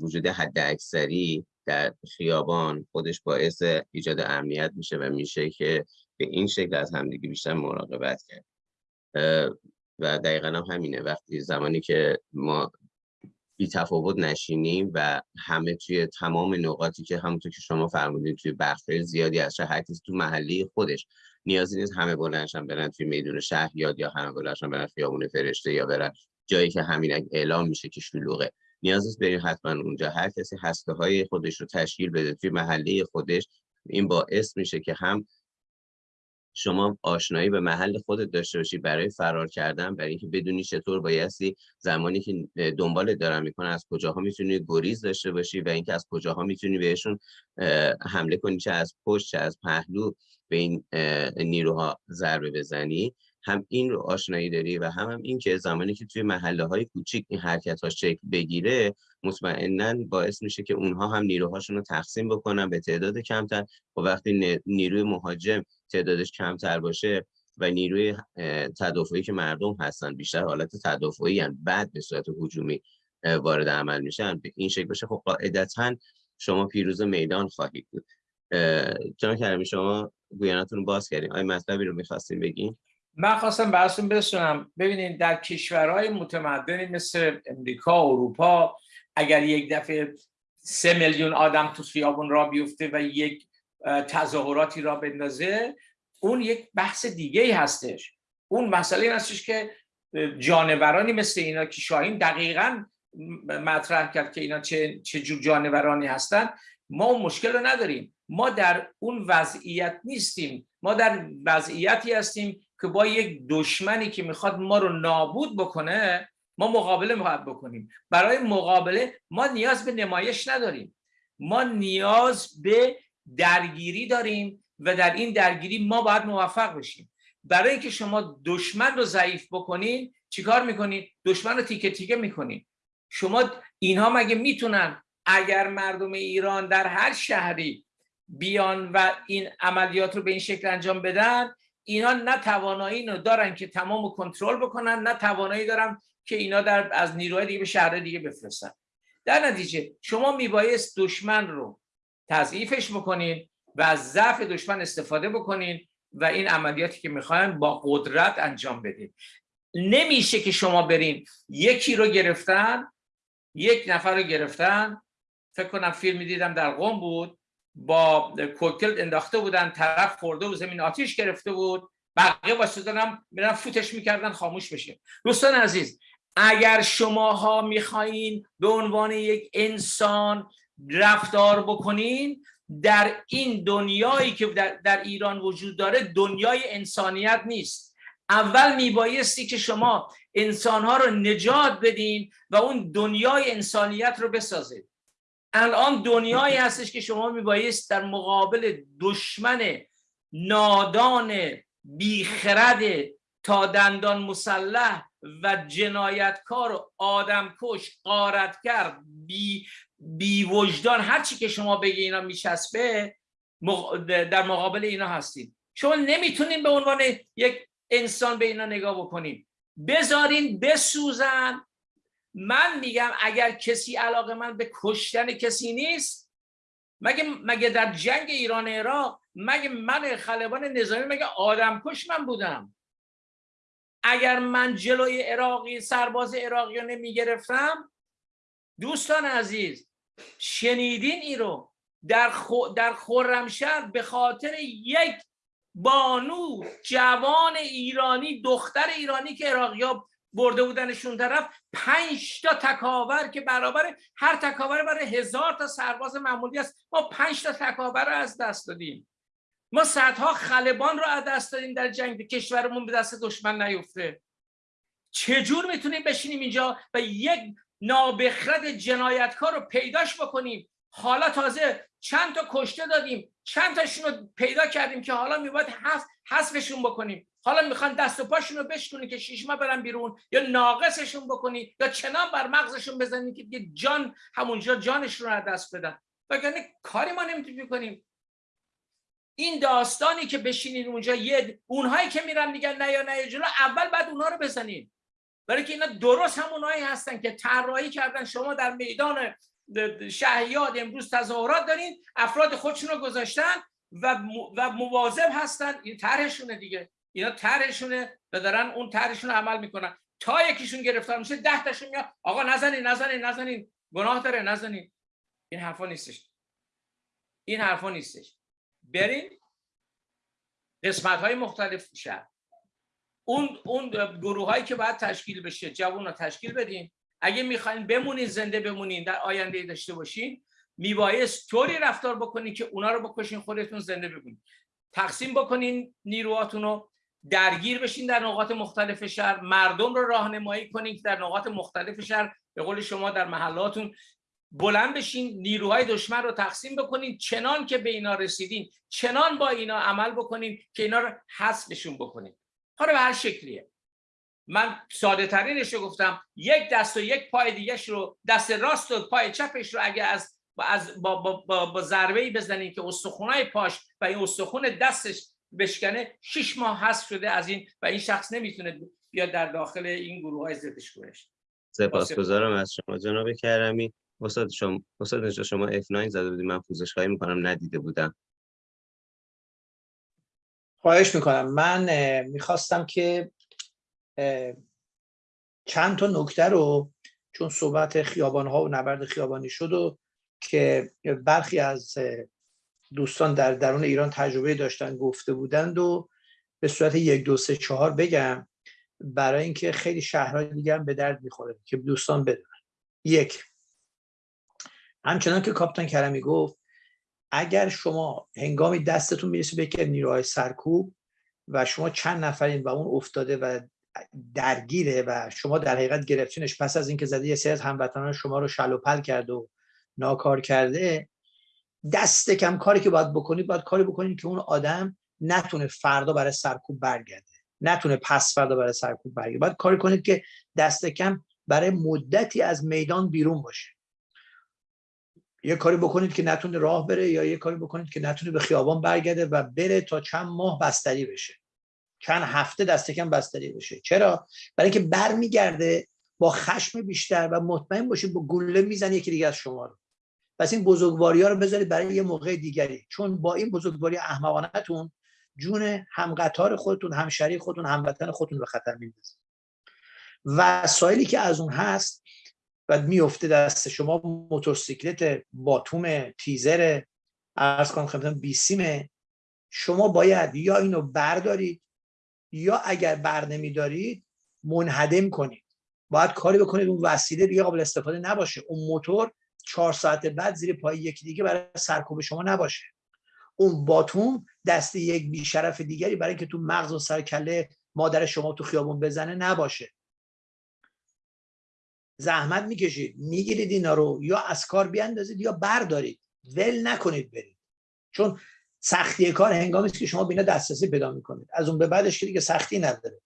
Speaker 1: وجود حد اکثری در خیابان خودش باعث ایجاد امنیت میشه و میشه که به این شکل از همدیگه بیشتر مراقبت کرد. و دقیقا هم همینه. وقتی زمانی که ما بی تفاوت نشینیم و همه توی تمام نقاطی که همونطور که شما فرمودین توی بخش زیادی از شهر هر تو محلی خودش نیازی نیست همه بلنشن برن توی میدون شهر یاد یا همه بلنشن برن خیابون فرشته یا برن جایی که همین اعلام میشه که شلوغه. نیاز نیست بریم حتما اونجا. هر کسی هسته های خودش رو تشکیل بده توی محله خودش. این باعث میشه که هم شما آشنایی به محل خودت داشته باشی برای فرار کردن برای اینکه بدونی چطور بایستی زمانی که دنبال دارن می‌کنه از کجاها می‌تونی گریز داشته باشی و اینکه از کجاها می‌تونی بهشون حمله کنی چه از پشت چه از پهلو به این نیروها ضربه بزنی. هم این رو آشنایی داری و هم, هم این که زمانی که توی محله های کوچیک این حرکت ها شکل بگیره مطمئنا باعث میشه که اونها هم نیروهاشون رو تقسیم بکنن به تعداد کمتر. و وقتی نیروی مهاجم تعدادش کمتر باشه و نیروی تدافعی که مردم هستن بیشتر حالت تدافعی هن بعد به صورت هجومی وارد عمل میشن به این شکل باشه خب قاعدتا شما پیروز میدان خواهید بود. چون کردیم شما گویانتون باز کردیم آیا مطلبی رو می‌خواستیم بگیم
Speaker 4: من خواستم براتون بسونم. ببینید در کشورهای متمدنی مثل امریکا اروپا اگر یک دفعه سه میلیون آدم تو خیابون را بیفته و یک تظاهراتی را بندازه اون یک بحث دیگه ای هستش. اون مسئله این هستش که جانورانی مثل اینا که شاهین دقیقا مطرح کرد که اینا چه, چه جور جانورانی هستن ما اون مشکل رو نداریم. ما در اون وضعیت نیستیم. ما در وضعیتی هستیم که با یک دشمنی که می‌خواد ما رو نابود بکنه ما مقابله می‌خواد بکنیم. برای مقابله ما نیاز به نمایش نداریم. ما نیاز به درگیری داریم و در این درگیری ما باید موفق بشیم. برای اینکه شما دشمن رو ضعیف بکنین چیکار می‌کنین؟ دشمن رو تیکه تیکه می‌کنین. شما اینها مگه می‌تونن اگر مردم ایران در هر شهری بیان و این عملیات رو به این شکل انجام بدن اینا نه توانایی رو دارن که تمام کنترل بکنن نه توانایی دارن که اینا در از نیروهای دیگه به شهر دیگه بفرستن. در نتیجه شما میبایست دشمن رو تضعیفش بکنین و از ضعف دشمن استفاده بکنین و این عملیاتی که می‌خواین با قدرت انجام بدین. نمیشه که شما برین یکی رو گرفتن یک نفر رو گرفتن. فکر کنم فیلمی دیدم در قوم بود. با کوکتل انداخته بودن طرف خورده و زمین آتیش گرفته بود. بقیه واسه هم میرن فوتش می‌کردن خاموش بشه. دوستان عزیز اگر شماها می‌خواهید به عنوان یک انسان رفتار بکنین در این دنیایی که در, در ایران وجود داره دنیای انسانیت نیست. اول میبایستی که شما انسانها رو نجات بدین و اون دنیای انسانیت رو بسازید. الان دنیایی هستش که شما میبایست در مقابل دشمن نادان بیخرد تا دندان مسلح و جنایتکار و آدمکش قارتگر بی, بی وجدان هر چی که شما بگی اینا میچسبه در مقابل اینا هستید شما نمی‌تونین به عنوان یک انسان به اینا نگاه بکنین. بذارین بسوزن. من میگم اگر کسی علاقه من به کشتن کسی نیست مگه مگه در جنگ ایران عراق مگه من خلبان نظامی مگه آدم کش من بودم؟ اگر من جلوی عراقی سرباز عراقی رو نمی‌گرفتم دوستان عزیز شنیدین ای رو؟ در, خو در خرمشهر به خاطر یک بانو جوان ایرانی دختر ایرانی که عراقی برده بودنشون طرف پنج تا تکاور که برابر هر تکاور برای هزار تا سرباز معمولی است. ما پنج تا تکاور رو از دست دادیم. ما صدها خلبان رو از دست دادیم در جنگ. کشورمون به دست دشمن نیفته. چجور می‌تونیم بشینیم اینجا و یک نابخرد جنایتکار رو پیداش بکنیم؟ حالا تازه چند تا کشته دادیم. چند تاشون رو پیدا کردیم که حالا میباید حذفشون بکنیم. حالا می‌خوان دست و پاشون رو بشکنی که شیشما برن بیرون یا ناقصشون بکنی یا چنان بر مغزشون بزنی که یه جان همونجا جانشون رو دست بدن. وگرنه کاری ما نمی‌تونیم کنیم این داستانی که بشینین اونجا یه اونهایی که میرن میگن نه یا نه جلو اول بعد اونها رو بزنین. برای که اینا درست همونهایی هستن که طراحی کردن. شما در میدان شهیاد امروز تظاهرات دارین افراد خودشون رو گذاشتن و و مواظب هستن. این طرحشونه دیگه. اینا طرحشونه و دارن اون طرحشون عمل می‌کنن. تا یکیشون گرفتار میشه ده تاشون میاد. آقا نزنین نزنین نزنین. گناه داره نزنین. این حرفا نیستش. این حرفا نیستش. برین قسمت های مختلف شهر اون اون گروه هایی که باید تشکیل بشه جوان رو تشکیل بدین. اگه می‌خواین بمونین زنده بمونین در آینده داشته باشین میبایست طوری رفتار بکنین که اونا رو بکشین خودتون زنده بمونین. تقسیم بکنین نیروهاتون رو. درگیر بشین در نقاط مختلف شهر. مردم رو راهنمایی کنین که در نقاط مختلف شهر به قول شما در محلاتون بلند بشین نیروهای دشمن رو تقسیم بکنین. چنان که به اینا رسیدین چنان با اینا عمل بکنین که اینا رو حذفشون بکنین. حالا به هر شکلیه. من ساده ترینش رو گفتم یک دست و یک پای دیگهش رو دست راست و پای چپش رو اگه از با, از با, با, با, با ضربه ای بزنین که استخونای پاش و این استخون دستش بشکنه شش ماه حذف شده از این و این شخص نمی‌تونه بیاد در داخل این گروه های زدش کنش.
Speaker 1: سپاسگزارم از شما جناب کرمی. استاد شما استاد شما F9 زده بودید من پوزش خواهی می‌کنم. ندیده بودم.
Speaker 2: خواهش می‌کنم. من می‌خواستم که چند تا نکته رو چون صحبت خیابان ها و نبرد خیابانی شد و که برخی از دوستان در درون ایران تجربه داشتن گفته بودند و به صورت یک دو سه چهار بگم برای اینکه خیلی شهرهای دیگه هم به درد می‌خوره که دوستان بدونن. یک همچنان که کاپتان کرمی گفت اگر شما هنگامی دستتون می‌رسه به که نیروهای سرکوب و شما چند نفرین و اون افتاده و درگیره و شما در حقیقت گرفتینش پس از اینکه زده یه سری از هموطنان شما رو شل کرده و ناکار کرده دست کم کاری که باید بکنید باید کاری بکنید که اون آدم نتونه فردا برای سرکوب برگرده نتونه پس فردا برای سرکوب برگرده. باید کاری کنید که دست کم برای مدتی از میدان بیرون باشه. یه کاری بکنید که نتونه راه بره یا یه کاری بکنید که نتونه به خیابان برگرده و بره تا چند ماه بستری بشه. چند هفته دست کم بستری بشه. چرا؟ برای اینکه برمیگرده با خشم بیشتر و مطمئن باشید با گله می‌زنه یکی دیگه از شما رو. پس این بزرگواری ها رو بذارید برای یه موقع دیگری. چون با این بزرگواری احمقانهتون جون همقطار خودتون همشری خودتون هموطن خودتون به خطر میندازید وسایلی که از اون هست و میفته دست شما موتورسیکلت باتوم تیزر ارز کنم خدمتتون بیسیمه شما باید یا اینو بردارید یا اگر بر نمیدارید منهدم کنید. باید کاری بکنید اون وسیله دیگه قابل استفاده نباشه. اون موتور چهار ساعت بعد زیر پای یکی دیگه برای سرکوب شما نباشه. اون باتوم دست یک بیشرف دیگری برای که تو مغز و سرکله مادر شما تو خیابون بزنه نباشه. زحمت می‌کشید. می‌گیرید اینا رو. یا از کار بیاندازید یا بردارید. ول نکنید برید. چون سختی کار هنگامی است که شما بینا دسترسی پیدا می‌کنید. از اون به بعدش که دیگه سختی نداره.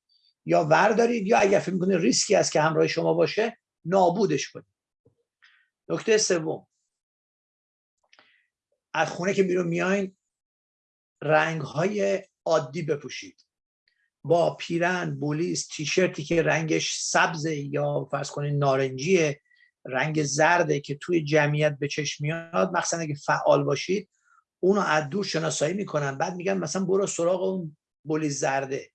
Speaker 2: یا وردارید یا اگر فکر می‌کنید ریسکی است که همراه شما باشه نابودش کنید. نکته سوم. از خونه که بیرون میاین رنگ های عادی بپوشید. با پیرن بولیس تیشرتی که رنگش سبز یا فرض کنید نارنجیه رنگ زرده که توی جمعیت به چشم میاد مخصوصا اگه فعال باشید اونو از دور شناسایی می‌کنن. بعد میگن مثلا برو سراغ اون بولیس زرده.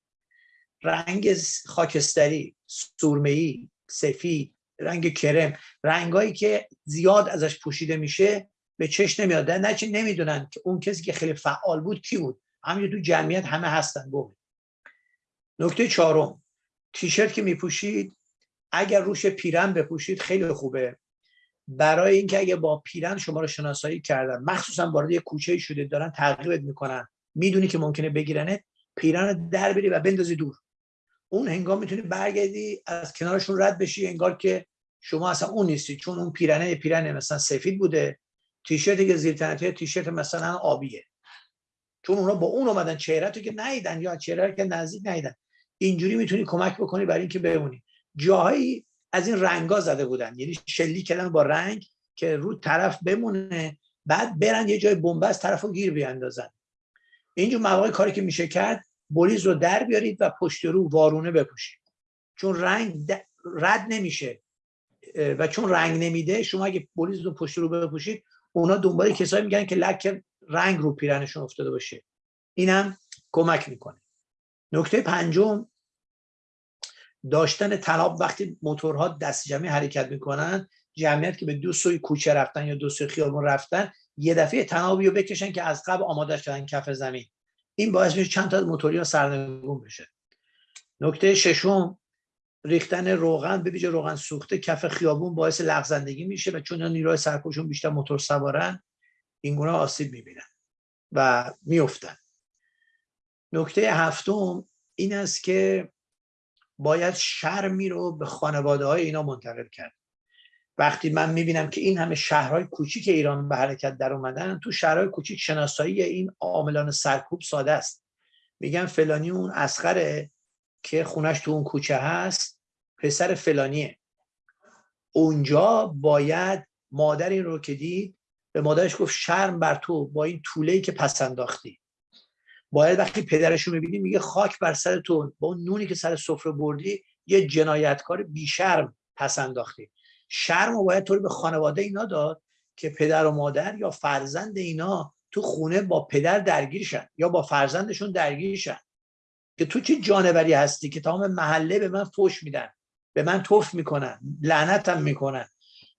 Speaker 2: رنگ خاکستری سرمه‌ای سفید رنگ کرم. رنگایی که زیاد ازش پوشیده میشه به چشم نمیاد. نه چه نمی‌دونن که اون کسی که خیلی فعال بود کی بود. همین تو جمعیت همه هستن. بود نکته چهارم. تیشرت که میپوشید اگر روش پیرن بپوشید خیلی خوبه. برای اینکه اگه با پیرن شما رو شناسایی کردن مخصوصا وارد یه کوچه شده دارن تعقیبت می‌کنن می‌دونی که ممکنه بگیرنه پیرن در بری و بندازی دور. اون هنگام می‌تونی برگردی از کنارشون رد بشی انگار که شما اصلا اون نیستی. چون اون پیرنه پیرنه. مثلا سفید بوده تیشرتی که زیر تنته تیشرت مثلا آبیه. چون اونا با اون اومدن چهره تو که نیدن یا چهره که نزدیک نیدن اینجوری می‌تونی کمک بکنی برای اینکه بمونی. جاهایی از این رنگا زده بودن. یعنی شلی کردن با رنگ که رو طرف بمونه بعد برن یه جای بنبست طرف رو گیر بیاندازن اینجور مواقع کاری که میشه کرد بولیز رو در بیارید و پشت رو وارونه بپوشید. چون رنگ رد نمیشه و چون رنگ نمیده شما اگه بولیز رو پشت رو بپوشید اونا دنبال کسایی میگن که لک رنگ رو پیرنشون افتاده باشه. اینم کمک می‌کنه. نکته پنجم داشتن تناب وقتی موتورها دست جمعی حرکت می‌کنن جمعیت که به دو سوی کوچه رفتن یا دو سوی خیابون رفتن یه دفعه تنابی رو بکشن که از قبل آماده شدن کف زمین. این باعث میشه چند تا موتوری ها سرنگون بشه. نکته ششم ریختن روغن به ویژه روغن سوخته کف خیابون باعث لغزندگی میشه و چون نیروی سرکوشون بیشتر موتور سوارن این گونه آسیب می‌بینن و میفتن نکته هفتم این است که باید شرمی رو به خانواده های اینا منتقل کرد. وقتی من می‌بینم که این همه شهرهای کوچیک ایران به حرکت در اومدن تو شهرهای کوچیک شناسایی این عاملان سرکوب ساده است. میگن فلانی اون اسخره که خونش تو اون کوچه هست پسر فلانیه. اونجا باید مادر این رو که دید به مادرش گفت شرم بر تو با این طوله که پس انداختی. باید وقتی پدرش رو می‌بینی میگه خاک بر سر تو با اون نونی که سر سفره بردی یه جنایتکار بیشرم پس انداختی. شرم و باید طوری به خانواده اینا داد که پدر و مادر یا فرزند اینا تو خونه با پدر درگیرشن یا با فرزندشون درگیرشن. که تو چه جانوری هستی که تمام محله به من فوش میدن به من توف می‌کنن لعنتم می‌کنن.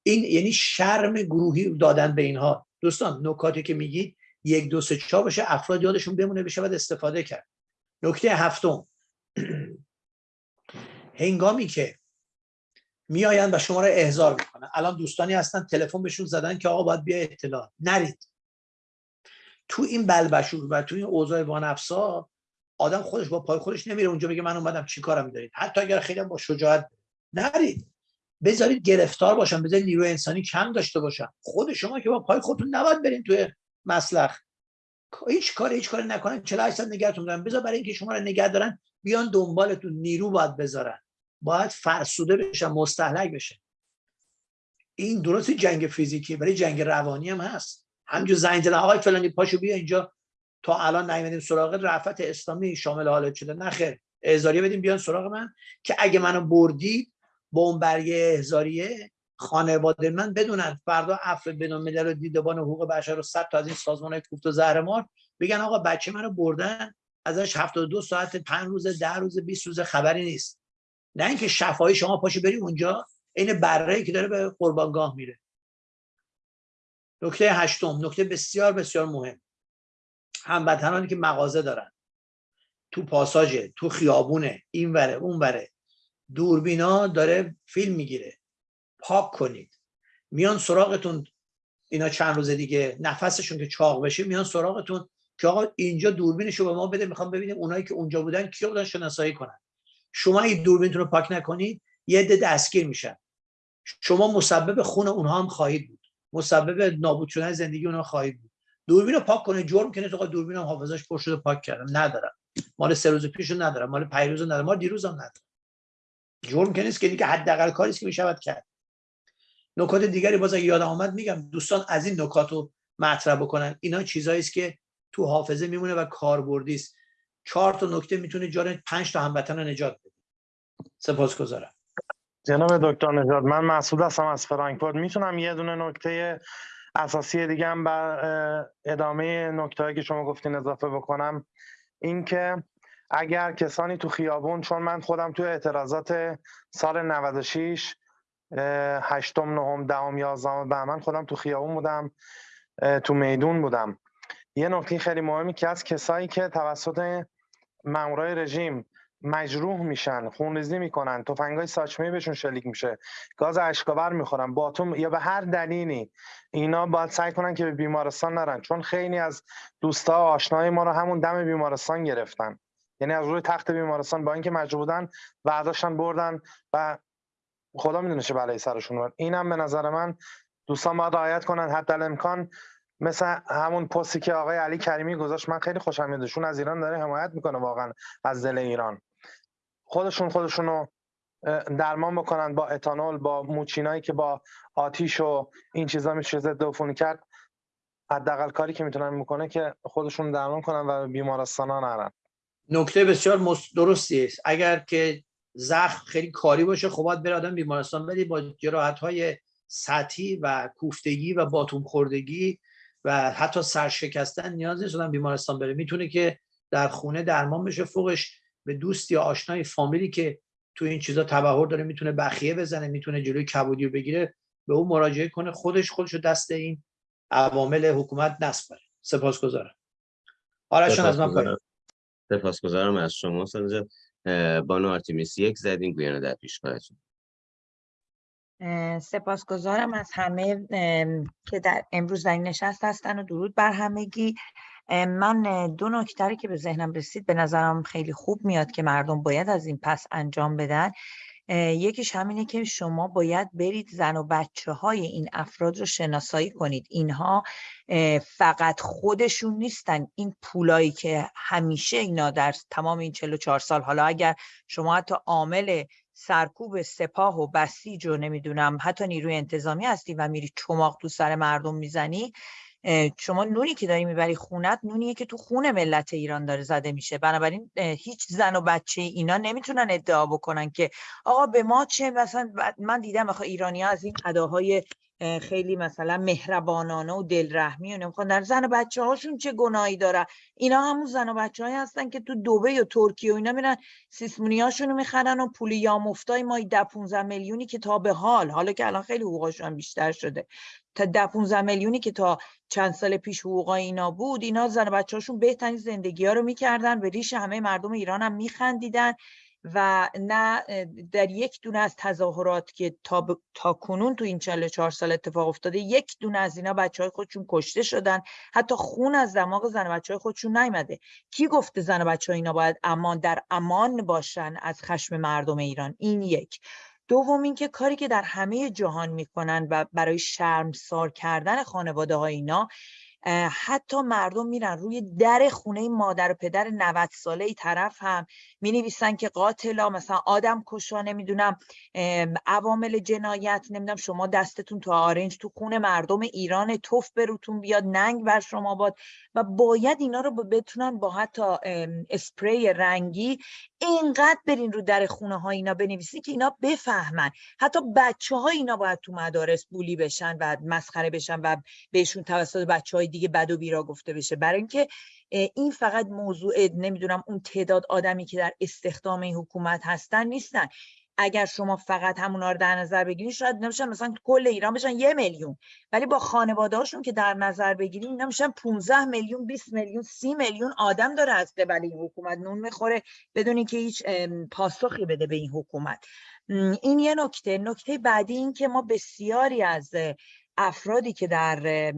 Speaker 2: این یعنی شرم گروهی دادن به اینها. دوستان نکاتی که میگید یک دو سه چهار بشه افراد یادشون بمونه بشه باید استفاده کرد. نکته هفتم. هنگامی که میآیند و شما را احضار می‌کنن. الان دوستانی هستن تلفن بهشون زدن که آقا باید بیا اطلاع. نرید. تو این بلبشور و تو این اوضاع وانفسا آدم خودش با پای خودش نمیره اونجا بگه من اومدم چی کارم دارید. حتی اگر خیلی با شجاعت نرید. بذارید گرفتار باشن بذارید نیروی انسانی کم داشته باشن. خود شما که با پای خودتون نباید برین توی مسلخ. هیچ کار هیچ کاری نکنن. 48 ساعت نگهتون دارن. بذار برای اینکه شما رو نگه دارن بیان دنبالتون. نیرو باید بذارن. باید فرسوده بشن مستحلک بشه. این درست جنگ فیزیکی برای جنگ روانی هم هست. همجور زنگ زدن آقای فلانی پاشو بیا اینجا. تا الان نیومدیم سراغ رفت اسلامی شامل حالت شده. نخیر احزاریه بدیم بیان سراغ من که اگه منو بردید با اون برگه احزاریه خانواده من بدونن. فردا عفو الملل و دیدبان حقوق بشر رو صد تا از این سازمان کوفت و زهرمار بگن آقا بچه منو بردن ازش 72 ساعت 5 روز 10 روز 20 روز خبری نیست. نه اینکه شفاهی شما پاشو بریم اونجا این بره که داره به قربانگاه میره. نکته هشتم نکته بسیار بسیار مهم. هموطنانی که مغازه دارن. تو پاساژ تو خیابونه این وره اون وره. دوربینا داره فیلم می‌گیره. پاک کنید. میان سراغتون اینا چند روز دیگه نفسشون که چاق بشه میان سراغتون که آقا اینجا دوربینشو به ما بده می‌خوام ببینیم اونایی که اونجا بودن کیا بودن شناسایی کنن. شما این دوربینتون رو پاک نکنید یه عده دستگیر میشن. شما مسبب خون اونها هم خواهید بود. مسبب نابود شدن زندگی اونها خواهید بود. دوربین رو پاک کنه جرم کنه تو دوربین هم حافظش پر شده پاک کردم. ندارم. مال سه روز پیشو ندارم. مال پیروز ندارم. مال دیروز هم ندارم. جرم که نیست که دیگه حداقل کاری که می‌شود کرد. نکات دیگری باز اگه یادم آمد میگم دوستان از این نکات رو مطرح بکنن. اینا چیزایی است که تو حافظه میمونه و کاربردی است. چهار تا نکته می‌تونه جان پنج تا هموطن رو نجات بده سپاسگزارم.
Speaker 5: جناب دکتر نجات من مسعود هستم از فرانکفورت. می‌تونم یه دونه نکته اساسی دیگه هم بر ادامه نکته که شما گفتین اضافه بکنم. اینکه اگر کسانی تو خیابون چون من خودم تو اعتراضات سال 96 هشتم نهم دهم یازدهم بهمن خودم تو خیابون بودم تو میدون بودم. یه نکته خیلی مهمی که از کسایی که توسط مامورای رژیم مجروح میشن خونریزی می‌کنن تفنگای ساچمه بهشون شلیک میشه گاز اشکاور می‌خورن باتوم یا به هر دلیلی اینا باید سعی کنن که به بیمارستان نرن چون خیلی از دوستا آشنای ما رو همون دم بیمارستان گرفتن. یعنی از روی تخت بیمارستان با اینکه مجبور بودن برداشتن بردن و خدا می‌دونه چه بلایی سرشون اومد. اینم به نظر من دوستان باید رعایت کنن حتی امکان مثل همون پستی که آقای علی کریمی گذاشت من خیلی خوشم میادشون از ایران داره حمایت می‌کنه واقعا از دل ایران. خودشون خودشونو درمان بکنن با اتانول با موچینایی که با آتیش و این چیزا میشه ضد عفونی کرد. حداقل کاری که می‌تونن می‌کنه که خودشون درمان کنن و به بیمارستان نرن.
Speaker 2: نکته بسیار درستی است اگر که زخم خیلی کاری باشه خب باید بیمارستان بدی با جراحت های سطحی و کوفتگی و باتوم خوردگی و حتی سرشکستن نیاز نیست آدم بیمارستان بره. می‌تونه که در خونه درمان بشه فوقش به دوست یا آشنای فامیلی که تو این چیزا تبهر داره می‌تونه بخیه بزنه می‌تونه جلوی کبودی رو بگیره به اون مراجعه کنه خودش خودش رو دست این عوامل حکومت نسپاره. سپاسگزارم. آرشان از من پایین
Speaker 1: سپاسگزارم از شما. اه، بانو آرتیمیس یک زدین گویانه در پیشگاهتون.
Speaker 6: اه، سپاسگزارم از همه که در امروز در این نشست هستن و درود بر همگی. من دو نکته رو که به ذهنم رسید به نظرم خیلی خوب میاد که مردم باید از این پس انجام بدن. یکیش همینه که شما باید برید زن و بچه های این افراد رو شناسایی کنید. اینها فقط خودشون نیستن. این پولایی که همیشه اینا در تمام این 44 سال حالا اگر شما حتی عامل سرکوب سپاه و بسیج و نمی‌دونم حتی نیروی انتظامی هستی و میری چماق تو سر مردم می‌زنی شما نونی که داری می‌بری خونت نونیه که تو خون ملت ایران داره زده میشه. بنابراین هیچ زن و بچه اینا نمی‌تونن ادعا بکنن که آقا به ما چه مثلا من دیدم آخه ایرانی از این اداهای اه، خیلی مثلا مهربانانه و دلرحمی و نمی‌خوان. در زن و بچه هاشون چه گناهی دارن؟ اینا همون زن و بچه هستن که تو دبی و ترکیه و اینا میرن سیسمونی هاشونو می‌خرن و پول یامفتای مایی ده 15 میلیونی که تا به حال حالا که الان خیلی حقوقشون هم بیشتر شده تا ده 15 میلیونی که تا چند سال پیش حقوقای اینا بود اینا زن و بچه هاشون بهترین زندگی ها رو می‌کردن به ریش همه مردم ایران هم میخندیدن. و نه در یک دونه از تظاهرات که تا, ب- تا کنون تو این 44 سال اتفاق افتاده یک دونه از اینا بچه های خودشون کشته شدن. حتی خون از دماغ زن و بچه های خودشون نیامده کی گفته زن بچه اینا باید امان در امان باشن از خشم مردم ایران؟ این یک. دوم اینکه کاری که در همه جهان می‌کنن و برای شرمسار کردن خانواده های اینا حتی مردم میرن روی در خونه مادر و پدر 90 ساله ای طرف هم می نویسن که قاتلا مثلا آدم کشا نمی‌دونم عوامل جنایت نمی‌دونم شما دستتون تو آرنج تو خون مردم ایران توف بروتون بیاد ننگ بر شما باد و باید اینا رو بتونن با حتی اسپری رنگی اینقدر برین رو در خونه ها اینا بنویسین که اینا بفهمن. حتی بچه ها اینا باید تو مدارس بولی بشن و مسخره بشن و بهشون توسط بچه های دیگه بد و بیرا گفته بشه. برای اینکه این فقط موضوع نمی‌دونم اون تعداد آدمی که در استخدام این حکومت هستن نیستن. اگر شما فقط همونا رو در نظر بگیرید شاید نمیشن مثلا کل ایران بشن یه میلیون. ولی با خانواده هاشون که در نظر بگیریم اینا میشن 15 میلیون 20 میلیون 30 میلیون آدم داره از قبل این حکومت نون می‌خوره بدون اینکه هیچ پاسخی بده به این حکومت. این یه نکته. نکته بعدی این که ما بسیاری از افرادی که در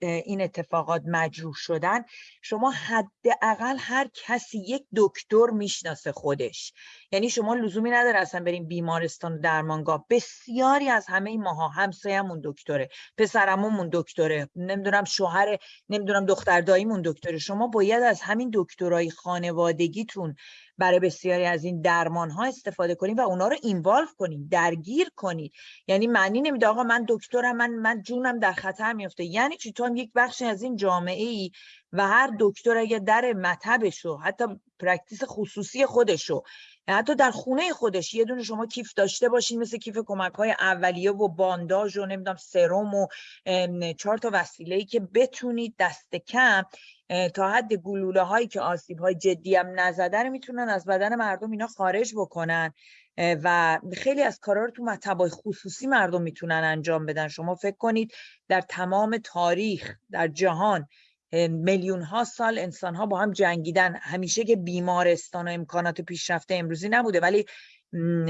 Speaker 6: این اتفاقات مجروح شدن شما حداقل هر کسی یک دکتر می‌شناسه خودش. یعنی شما لزومی نداره اصلا بریم بیمارستان و درمانگاه. بسیاری از همه این ماها همسایمون دکتره پسرمون دکتره نمی‌دونم شوهر نمی‌دونم دختر داییمون دکتره. شما باید از همین دکترای خانوادگیتون برای بسیاری از این درمان ها استفاده کنید و اونا رو involve کنید درگیر کنید یعنی معنی نمیده آقا من دکترم من من جونم در خطر میفته یعنی چی؟ تو هم یک بخشی از این جامعه ای و هر دکتر اگه در مطبشو حتی practice خصوصی خودشو حتی در خونه خودش یه دونه شما کیف داشته باشین مثل کیف کمک های اولیه و بانداژ و نمی‌دونم سرم و چهار تا وسیله ای که بتونید دست کم تا حد گلوله هایی که آسیب های جدی هم نزده رو می‌تونن از بدن مردم اینا خارج بکنن. و خیلی از کارا رو تو مطبای خصوصی مردم می‌تونن انجام بدن. شما فکر کنید در تمام تاریخ در جهان میلیون ها سال انسان ها با هم جنگیدن. همیشه که بیمارستان و امکانات پیشرفته امروزی نبوده ولی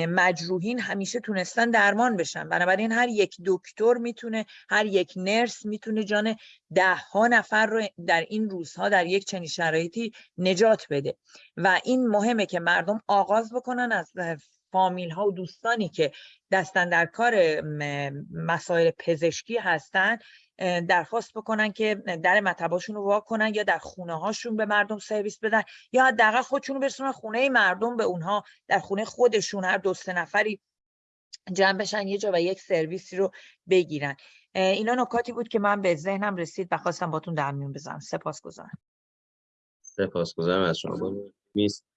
Speaker 6: مجروحین همیشه تونستن درمان بشن. بنابراین هر یک دکتر می‌تونه هر یک نرس می‌تونه جان ده ها نفر رو در این روزها در یک چنین شرایطی نجات بده. و این مهمه که مردم آغاز بکنن از فامیل ها و دوستانی که دستن در کار مسائل پزشکی هستن درخواست بکنن که در مطباشون رو وا کنن یا در خونه هاشون به مردم سرویس بدن یا حداقل خودشون رو برسونن خونه مردم به اونها در خونه خودشون هر دو سه نفری جمع بشن یه جا و یک سرویسی رو بگیرن. اینا نکاتی بود که من به ذهنم رسید و خواستم باتون در میون بذارم. سپاسگزارم.
Speaker 1: سپاسگزارم از شما. نیست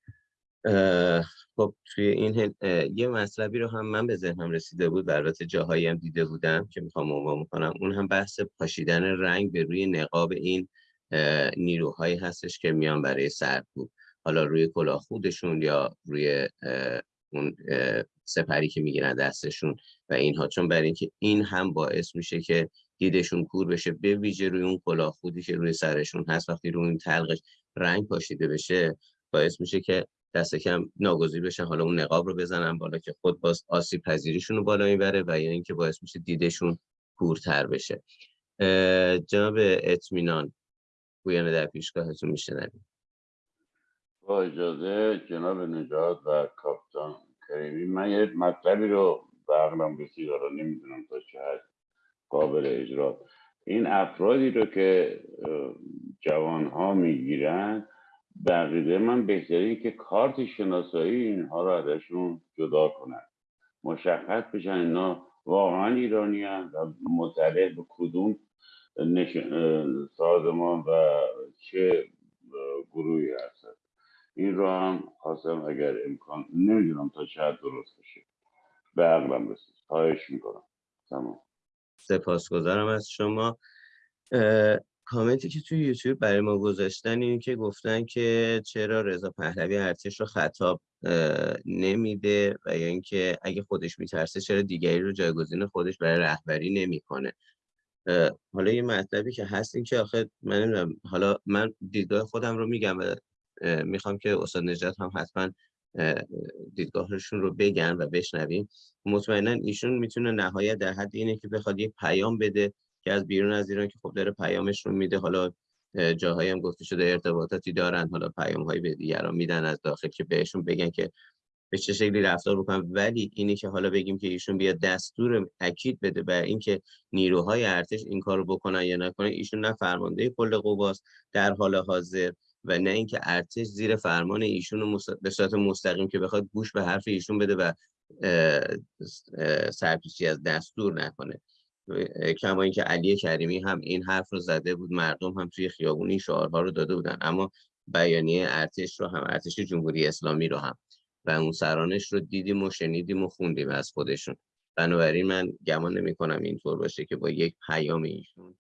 Speaker 1: خب توی این یه مطلبی رو هم من به ذهنم رسیده بود البته جاهایی هم دیده بودم که می‌خوام عنوان کنم اون هم بحث پاشیدن رنگ به روی نقاب این نیروهایی هستش که میان برای سرکوب. حالا روی کلاه خودشون یا روی اون سپری که می‌گیرن دستشون و اینها. چون برای اینکه این هم باعث میشه که دیدشون کور بشه به ویژه روی اون کلاه خودی که روی سرشون هست وقتی روی این تلقش رنگ پاشیده بشه باعث میشه که دست کم ناگزیر بشن حالا اون نقاب رو بزنن بالا که خود باز آسیب پذیریشون رو بالا می‌بره و یا اینکه باعث میشه دیدشون کورتر بشه. جناب اطمینان گویانه در پیشگاهتون میشنویم.
Speaker 7: با اجازه جناب نجات و کاپتان کریمی من یه مطلبی رو به عقلم رسید رو نمی‌دونم تا چه حد قابل اجرا. این افرادی رو که جوان ها می‌گیرن بقیده من بهتری که کارت شناسایی اینها رو ازشون جدا کنن مشخص بشن اینا واقعا ایرانی و مطلع به کدوم سازمان و چه گروهی هست این رو هم خواستم اگر امکان نمی‌دونم تا چه درست بشه. به عقلم رسید. خواهش می‌کنم. تمام.
Speaker 1: سپاسگزارم از شما. کامنتی که توی یوتیوب برای ما گذاشتن این که گفتن که چرا رضا پهلوی ارتش رو خطاب نمیده و یا اینکه اگه خودش میترسه چرا دیگری رو جایگزین خودش برای رهبری نمی‌کنه. حالا یه مطلبی که هست این که آخه من نمی‌دونم حالا من دیدگاه خودم رو میگم و می‌خوام که استاد نجات هم حتما دیدگاهشون رو بگن و بشنویم. مطمئنا ایشون می‌تونه نهایت در حد اینه که بخواد یک پیام بده که از بیرون از ایران که خب داره پیامش رو میده. حالا جاهایی هم گفته شده ارتباطاتی دارن. حالا پیام هایی به دیگران میدن از داخل که بهشون بگن که به چه شکلی رفتار بکنن. ولی اینی که حالا بگیم که ایشون بیاد دستور اکید بده بر اینکه نیروهای ارتش این کارو بکنن یا نکنن ایشون نه فرمانده کل قواست در حال حاضر و نه اینکه ارتش زیر فرمان ایشون رو به صورت مستقیم که بخواد گوش به حرف ایشون بده و سرپیچی از دستور نکنه. کما اینکه علی کریمی هم این حرف رو زده بود مردم هم توی خیابون این شعارها رو داده بودن. اما بیانیه ارتش رو هم ارتش جمهوری اسلامی رو هم و اون سرانش رو دیدیم و شنیدیم و خوندیم از خودشون. بنابراین من گمان نمی کنم اینطور باشه که با یک پیام ایشون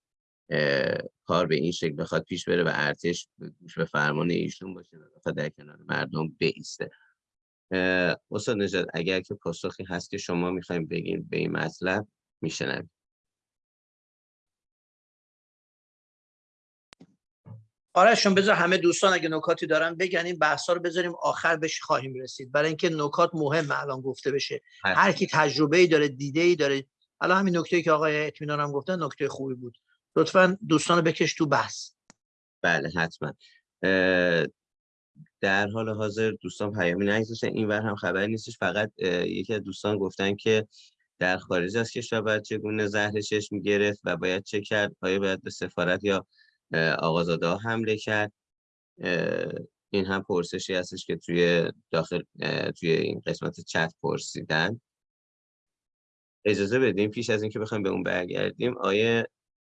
Speaker 1: کار به این شکل بخواد پیش بره و ارتش گوش به فرمان ایشون باشه و بخواد در کنار مردم بیسته. استاد نجات اگر که پاسخی هست که شما می‌خوایم بگین به این مطلب میشنویم.
Speaker 2: آرشون بذار همه دوستان اگه نکاتی دارن بگن این بحثا رو بذاریم آخر بهش خواهیم رسید. برای اینکه نکات مهم الان گفته بشه. هر کی تجربه ای داره دیده ای داره. الان همین نکته که آقای اطمینان هم گفتن نکته خوبی بود. لطفا دوستان بکش تو بحث.
Speaker 1: بله حتما. در حال حاضر دوستان پیامی نگذاشتن. این ور هم خبری نیستش. فقط یکی از دوستان گفتن که در خارج از کشور باید چگونه زهر چشم گرفت و باید چه کرد؟ آیا باید به سفارت یا آقازاده حمله کرد. این هم پرسشی هستش که توی داخل توی این قسمت چت پرسیدن. اجازه بدیم پیش از اینکه بخوایم به اون برگردیم آیه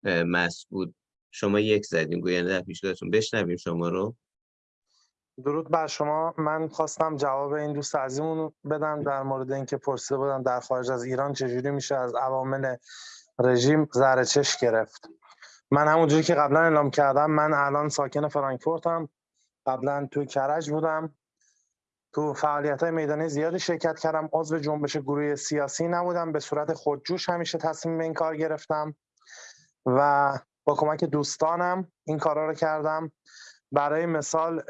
Speaker 1: مسعود شما یک زدیم گوینده در پیشگاهتون. بشنویم شما رو.
Speaker 5: درود بر شما. من خواستم جواب این دوست عزیزمون بدم در مورد اینکه پرسیده بودن در خارج از ایران چجوری میشه از عوامل رژیم زهر چش گرفت. من همونجوری که قبلا اعلام کردم من الان ساکن فرانکفورتم. قبلا توی کرج بودم. تو فعالیت های میدانی زیادی شرکت کردم. عضو جنبش گروه سیاسی نبودم. به صورت خودجوش همیشه تصمیم این کار گرفتم. و با کمک دوستانم این کارا رو کردم. برای مثال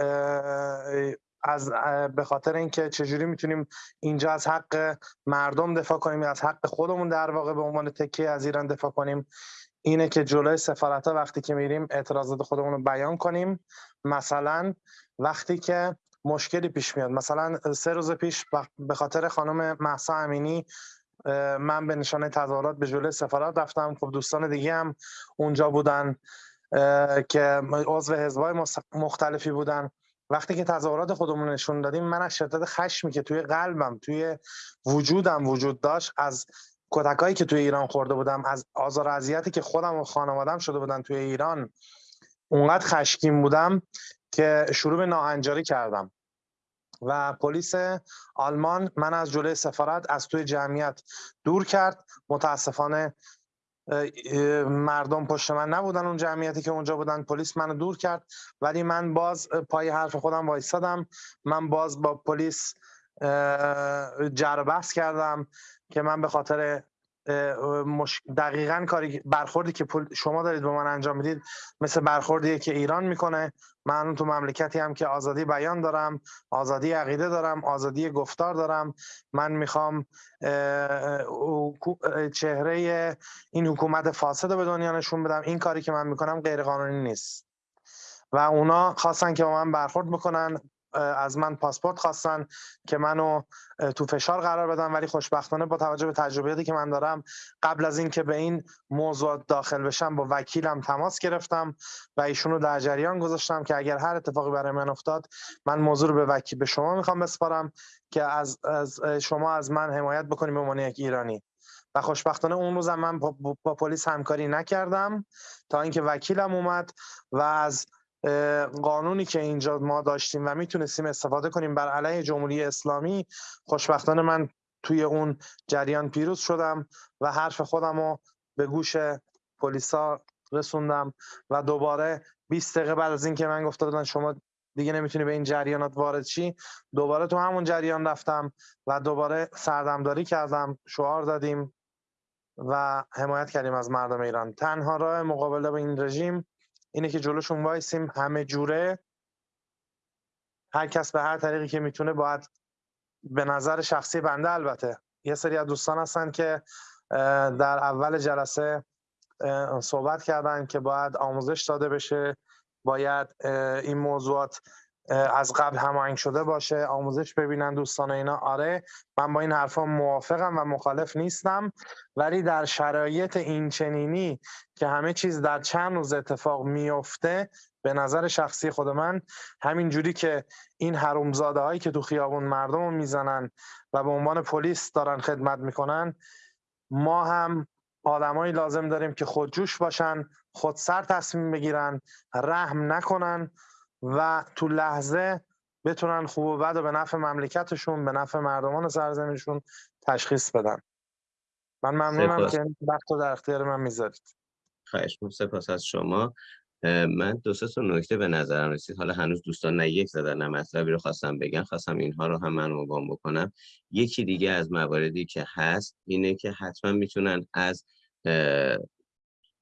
Speaker 5: از به خاطر اینکه چجوری می‌تونیم اینجا از حق مردم دفاع کنیم از حق خودمون در واقع به عنوان تکیه از ایران دفاع کنیم. اینه که جلوی سفارت ها وقتی که میریم اعتراضات خودمون رو بیان کنیم. مثلا وقتی که مشکلی پیش میاد مثلا سه روز پیش به خاطر خانم محسا امینی من به نشانه تظاهرات به جلوی سفارت رفتم. خب دوستان دیگه هم اونجا بودن که عضو حزبای مختلفی بودن. وقتی که تظاهرات خودمون نشون دادیم من از شدت خشمی که توی قلبم توی وجودم وجود داشت از کتکایی که توی ایران خورده بودم از آزار اذیتی که خودم و خانوادم شده بودن توی ایران اونقدر خشکیم بودم که شروع به ناهنجاری کردم. و پلیس آلمان من از جلوی سفارت از توی جمعیت دور کرد. متاسفانه مردم پشت من نبودن اون جمعیتی که اونجا بودن. پلیس منو دور کرد ولی من باز پای حرف خودم وایستادم. من باز با پلیس جر بحث کردم. که من به خاطر دقیقا کاری برخوردی که شما دارید به من انجام می‌دید مثل برخوردی که ایران می‌کنه. من تو مملکتی هم که آزادی بیان دارم آزادی عقیده دارم آزادی گفتار دارم. من می‌خوام چهره این حکومت فاسد به دنیا نشون بدم. این کاری که من می‌کنم غیر قانونی نیست. و اونا خواستن که با من برخورد بکنن. از من پاسپورت خواستن که منو تو فشار قرار بدم ولی خوشبختانه با توجه به تجربیاتی که من دارم قبل از اینکه به این موضوع داخل بشم با وکیلم تماس گرفتم و ایشونو در جریان گذاشتم که اگر هر اتفاقی برای من افتاد من موضوع رو به وکیل به شما می‌خوام بسپارم که از, از شما از من حمایت بکنیم به عنوان یک ایرانی. و خوشبختانه اون روزم من با, با پلیس همکاری نکردم تا اینکه وکیلم اومد و از قانونی که اینجا ما داشتیم و می‌تونستیم استفاده کنیم. بر علیه جمهوری اسلامی خوشبختانه من توی اون جریان پیروز شدم و حرف خودم رو به گوش پلیسا رسوندم و دوباره 20 دقیقه بعد از اینکه من گفته بودن شما دیگه نمی‌تونی به این جریانات وارد شی دوباره تو همون جریان رفتم و دوباره سردمداری کردم شعار دادیم و حمایت کردیم از مردم ایران. تنها راه مقابله با این رژیم اینه که جلوشون وایسیم همه جوره. هر کس به هر طریقی که می‌تونه باید به نظر شخصی بنده البته. یه سری از دوستان هستن که در اول جلسه صحبت کردن که باید آموزش داده بشه. باید این موضوعات از قبل هماهنگ شده باشه آموزش ببینن دوستان اینا. آره من با این حرفا موافقم و مخالف نیستم. ولی در شرایط این چنینی که همه چیز در چند روز اتفاق میفته به نظر شخصی خود من همین جوری که این حرومزاده هایی که تو خیابون مردم رو می‌زنن و به عنوان پلیس دارن خدمت می‌کنن ما هم آدمایی لازم داریم که خودجوش باشن خودسر تصمیم بگیرن رحم نکنن. و تو لحظه بتونن خوب و بد و به نفع مملکتشون به نفع مردمان سرزمینشون تشخیص بدن. من ممنونم که وقت در اختیار من می‌ذارید.
Speaker 1: خواهش سپاس از شما. من دو سه تا نکته به نظرم رسید. حالا هنوز دوستان نه یک زدن نه مطلبی رو خواستم بگن. خواستم اینها رو هم من مبام بکنم. یکی دیگه از مواردی که هست اینه که حتما می‌تونن از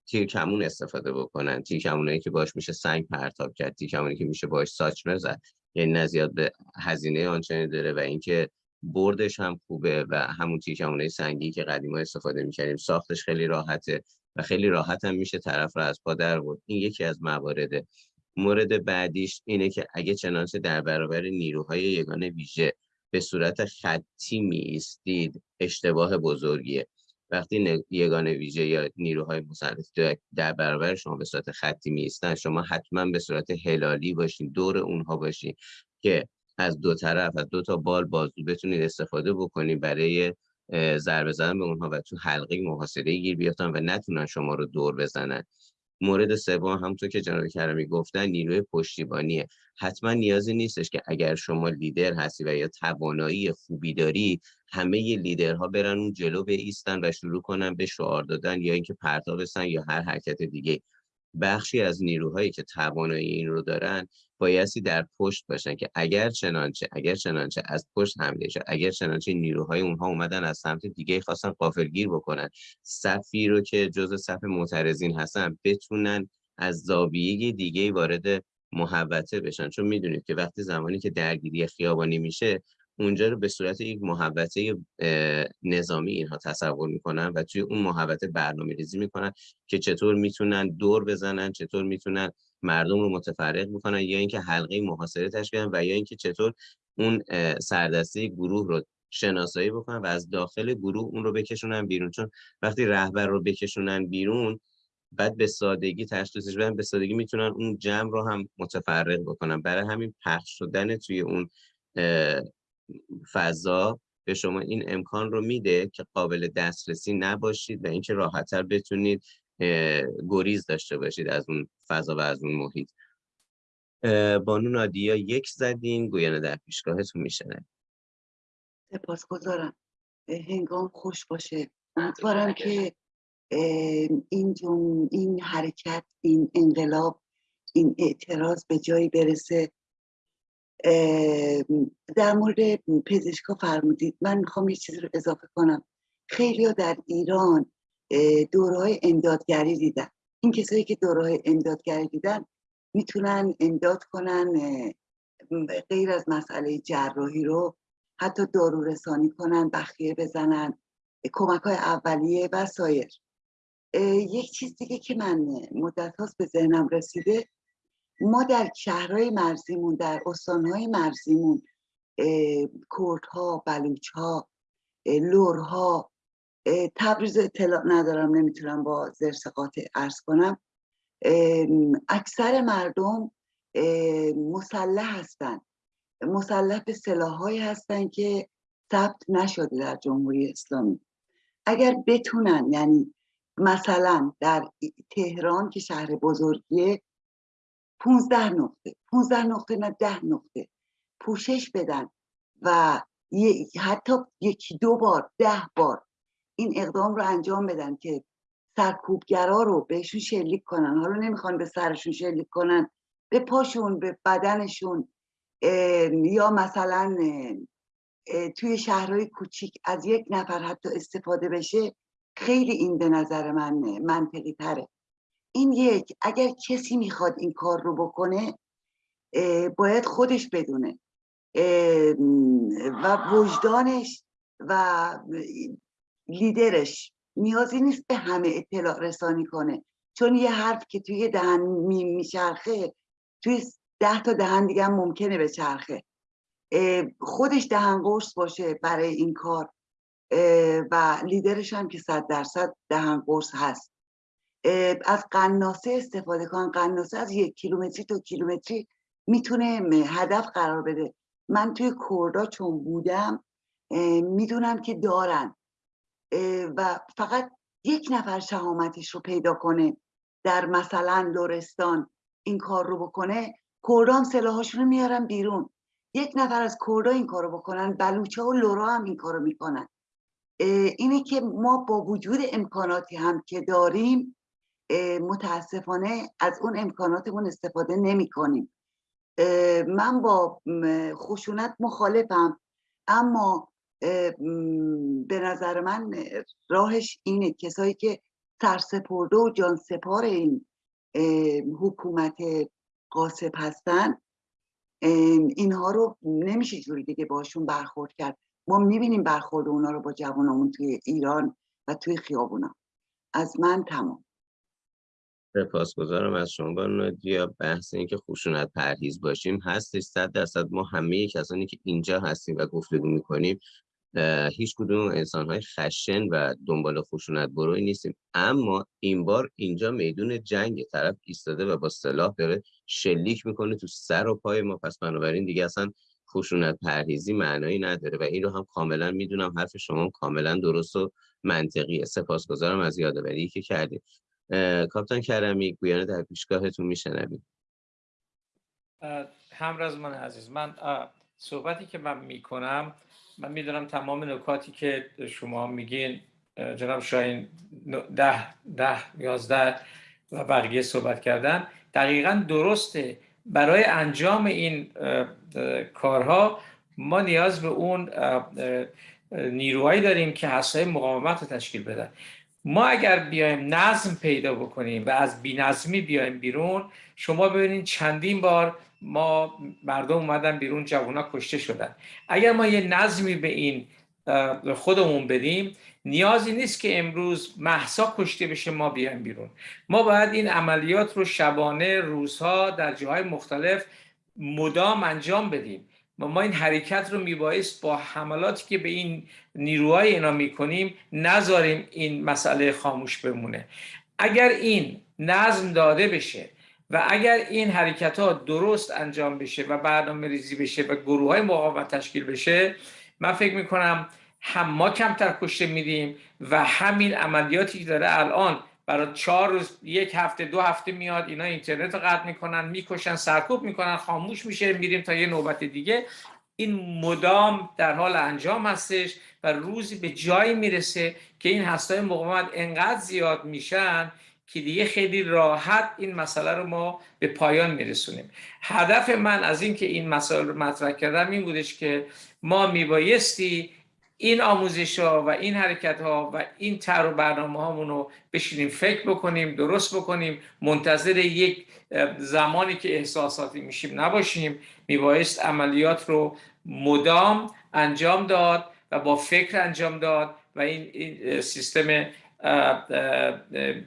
Speaker 1: تیر کمون استفاده بکنن. تیر که باش میشه سنگ پرتاب کرد تیر کمونی که میشه باش ساچمه زد یعنی نزیاد به هزینه آنچنانی داره و اینکه بردش هم خوبه و همون تیر کمونای سنگی که قدیما استفاده می‌کردیم ساختش خیلی راحته و خیلی راحت هم میشه طرف رو از پا در برد. این یکی از موارده مورد بعدیش اینه که اگه چنانچه در برابر نیروهای یگانه ویژه به صورت خطی میستید اشتباه بزرگیه. وقتی یگان ویژه یا نیروهای مسلح در برابر شما به صورت خطی میستن شما حتما به صورت هلالی باشین دور اونها باشین که از دو طرف از دو تا بال بازو بتونید استفاده بکنید برای ضربه زدن به اونها و تو حلقه محاصره گیر بیافتن و نتونن شما رو دور بزنن. مورد سوم همونطور که جناب کرمی گفتن نیروی پشتیبانیه. حتما نیازی نیستش که اگر شما لیدر هستی و یا توانایی خوبی داری همه لیدرها برن اون جلو ایستن و شروع کنن به شعار دادن یا اینکه پرتاب بسن یا هر حرکت دیگه. بخشی از نیروهایی که توانایی این رو دارن بایستی در پشت باشن که اگر چنانچه اگر چنانچه از پشت حمله شد اگر چنانچه نیروهای اونها اومدن از سمت دیگه خواستن قافلگیر بکنن صفی رو که جز صف معترضین هستن بتونن از زاویه دیگه وارد محوطه بشن. چون می‌دونید که وقتی زمانی که درگیری خیابانی میشه اونجا رو به صورت یک محوطه نظامی اینها تصور می‌کنن و توی اون محوطه برنامه ریزی می‌کنن که چطور می‌تونن دور بزنن چطور می‌تونن مردم رو متفرق بکنن یا اینکه حلقه محاصره تشکیل و یا اینکه چطور اون سردسته گروه رو شناسایی بکنن و از داخل گروه اون رو بکشونن بیرون. چون وقتی رهبر رو بکشونن بیرون بعد به سادگی تشخیصش بدن به سادگی می‌تونن اون جمع رو هم متفرق بکنن. برای همین پخش شدن توی اون فضا به شما این امکان رو میده که قابل دسترسی نباشید و اینکه راحتتر بتونید گریز داشته باشید از اون فضا و از اون محیط. بانو نادیا یک زدین گوینه در پیشگاهتون میشنه.
Speaker 8: سپاسگزارم. هنگام خوش باشه. امیدوارم که این جون این حرکت این انقلاب این اعتراض به جایی برسه. در مورد پزشکا فرمودید. من می‌خوام یه چیزی رو اضافه کنم. خیلی ها در ایران دوره امدادگری دیدن. این کسایی که دوره امدادگری دیدن می‌تونن امداد کنن غیر از مسئله جراحی رو حتی دارو رسانی کنن بخیه بزنن کمک های اولیه و سایر. یک چیز دیگه که من مدت هاست به ذهنم رسیده ما در شهرهای مرزیمون در استانهای مرزیمون کردها بلوچها لورها تبریز اطلاع ندارم نمی‌تونم با زرس قاطع ارز کنم. اکثر مردم مسلح هستن. مسلح به سلاحهایی هستن که ثبت نشده در جمهوری اسلامی. اگر بتونن یعنی مثلا در تهران که شهر بزرگیه 15 نقطه 15 نقطه نه 10 نقطه پوشش بدن و حتی یکی دو بار ده بار این اقدام رو انجام بدن که سرکوبگرا رو بهشون شلیک کنن. حالا نمی‌خوان به سرشون شلیک کنن به پاشون به بدنشون یا مثلا توی شهرهای کوچیک از یک نفر حتی استفاده بشه خیلی این به نظر من منطقی تره. این یک اگر کسی می‌خواد این کار رو بکنه باید خودش بدونه. و وجدانش و لیدرش. نیازی نیست به همه اطلاع رسانی کنه. چون یه حرف که توی دهن میچرخه توی ده تا دهن دیگه هم ممکنه به چرخه. خودش دهن قرص باشه برای این کار. و لیدرش هم که صد درصد دهن قرص هست. از قناسه استفاده کن. قناسه از یک کیلومتری تا کیلومتری می‌تونه هدف قرار بده. من توی کردا چون بودم می‌دونم که دارن. و فقط یک نفر شهامتش رو پیدا کنه در مثلا لورستان این کار رو بکنه کردام سلاحاشون رو میارن بیرون. یک نفر از کردا این کار رو بکنن بلوچه و لورا هم این کار رو می‌کنن اینه که ما با وجود امکاناتی هم که داریم متاسفانه از اون امکاناتمون استفاده نمی کنیم من با خشونت مخالفم اما به نظر من راهش اینه. کسایی که سرسپرده و جان سپار این حکومت قاسب هستن اینها رو نمیشه جوری دیگه باشون برخورد کرد. ما می‌بینیم برخورد اونا رو با جوانمون توی ایران و توی خیابونا. از من تمام.
Speaker 1: سپاسگزارم از شما بانو یا بحث این که خشونت پرهیز باشیم هستش. صد درصد ما همه کسانی که اینجا هستیم و گفتگو می‌کنیم هیچ کدوم انسان های خشن و دنبال خشونت بروی نیستیم. اما این بار اینجا میدون جنگ طرف ایستاده و با سلاح داره شلیک می‌کنه تو سر و پای ما. پس بنابراین دیگه اصلا خشونت پرهیزی معنایی نداره و این رو هم کاملا می‌دونم حرف شما کاملا درست و منطقیه سپاسگزارم از یادآوری که کردید. کاپتان کرمی گویانه در پیشگاهتون میشنویم.
Speaker 4: من عزیز من صحبتی که من می‌کنم من می‌دونم تمام نکاتی که شما میگین جناب شاین ده ده یازده و بقیه صحبت کردن دقیقا درسته. برای انجام این کارها ما نیاز به اون نیروهایی داریم که حسای مقاومت رو تشکیل بدن. ما اگر بیایم نظم پیدا بکنیم و از بینظمی بیایم بیرون شما ببینید چندین بار ما مردم اومدن بیرون جوونا کشته شدن. اگر ما یه نظمی به این خودمون بدیم نیازی نیست که امروز محسا کشته بشه ما بیایم بیرون. ما باید این عملیات رو شبانه روزها در جاهای مختلف مدام انجام بدیم. و ما این حرکت رو میبایست با حملاتی که به این نیروهای اینا می‌کنیم نذاریم این مسئله خاموش بمونه. اگر این نظم داده بشه و اگر این حرکت ها درست انجام بشه و برنامه ریزی بشه و گروه های مقاومت تشکیل بشه من فکر می‌کنم هم ما کمتر کشته میدیم و همین عملیاتی که داره الان برای چهار روز یک هفته دو هفته میاد اینا اینترنت رو قطع می‌کنن می‌کشن سرکوب می‌کنن خاموش میشه میریم تا یه نوبت دیگه. این مدام در حال انجام هستش و روزی به جایی می‌رسه که این هستای مقاومت انقدر زیاد میشن که دیگه خیلی راحت این مسئله رو ما به پایان میرسونیم. هدف من از اینکه این مسئله رو مطرح کردم این بودش که ما میبایستی این آموزش ها و این حرکت ها و این تر و برنامه هامون رو بشینیم فکر بکنیم درست بکنیم منتظر یک زمانی که احساساتی میشیم نباشیم میبایست عملیات رو مدام انجام داد و با فکر انجام داد و این, این سیستم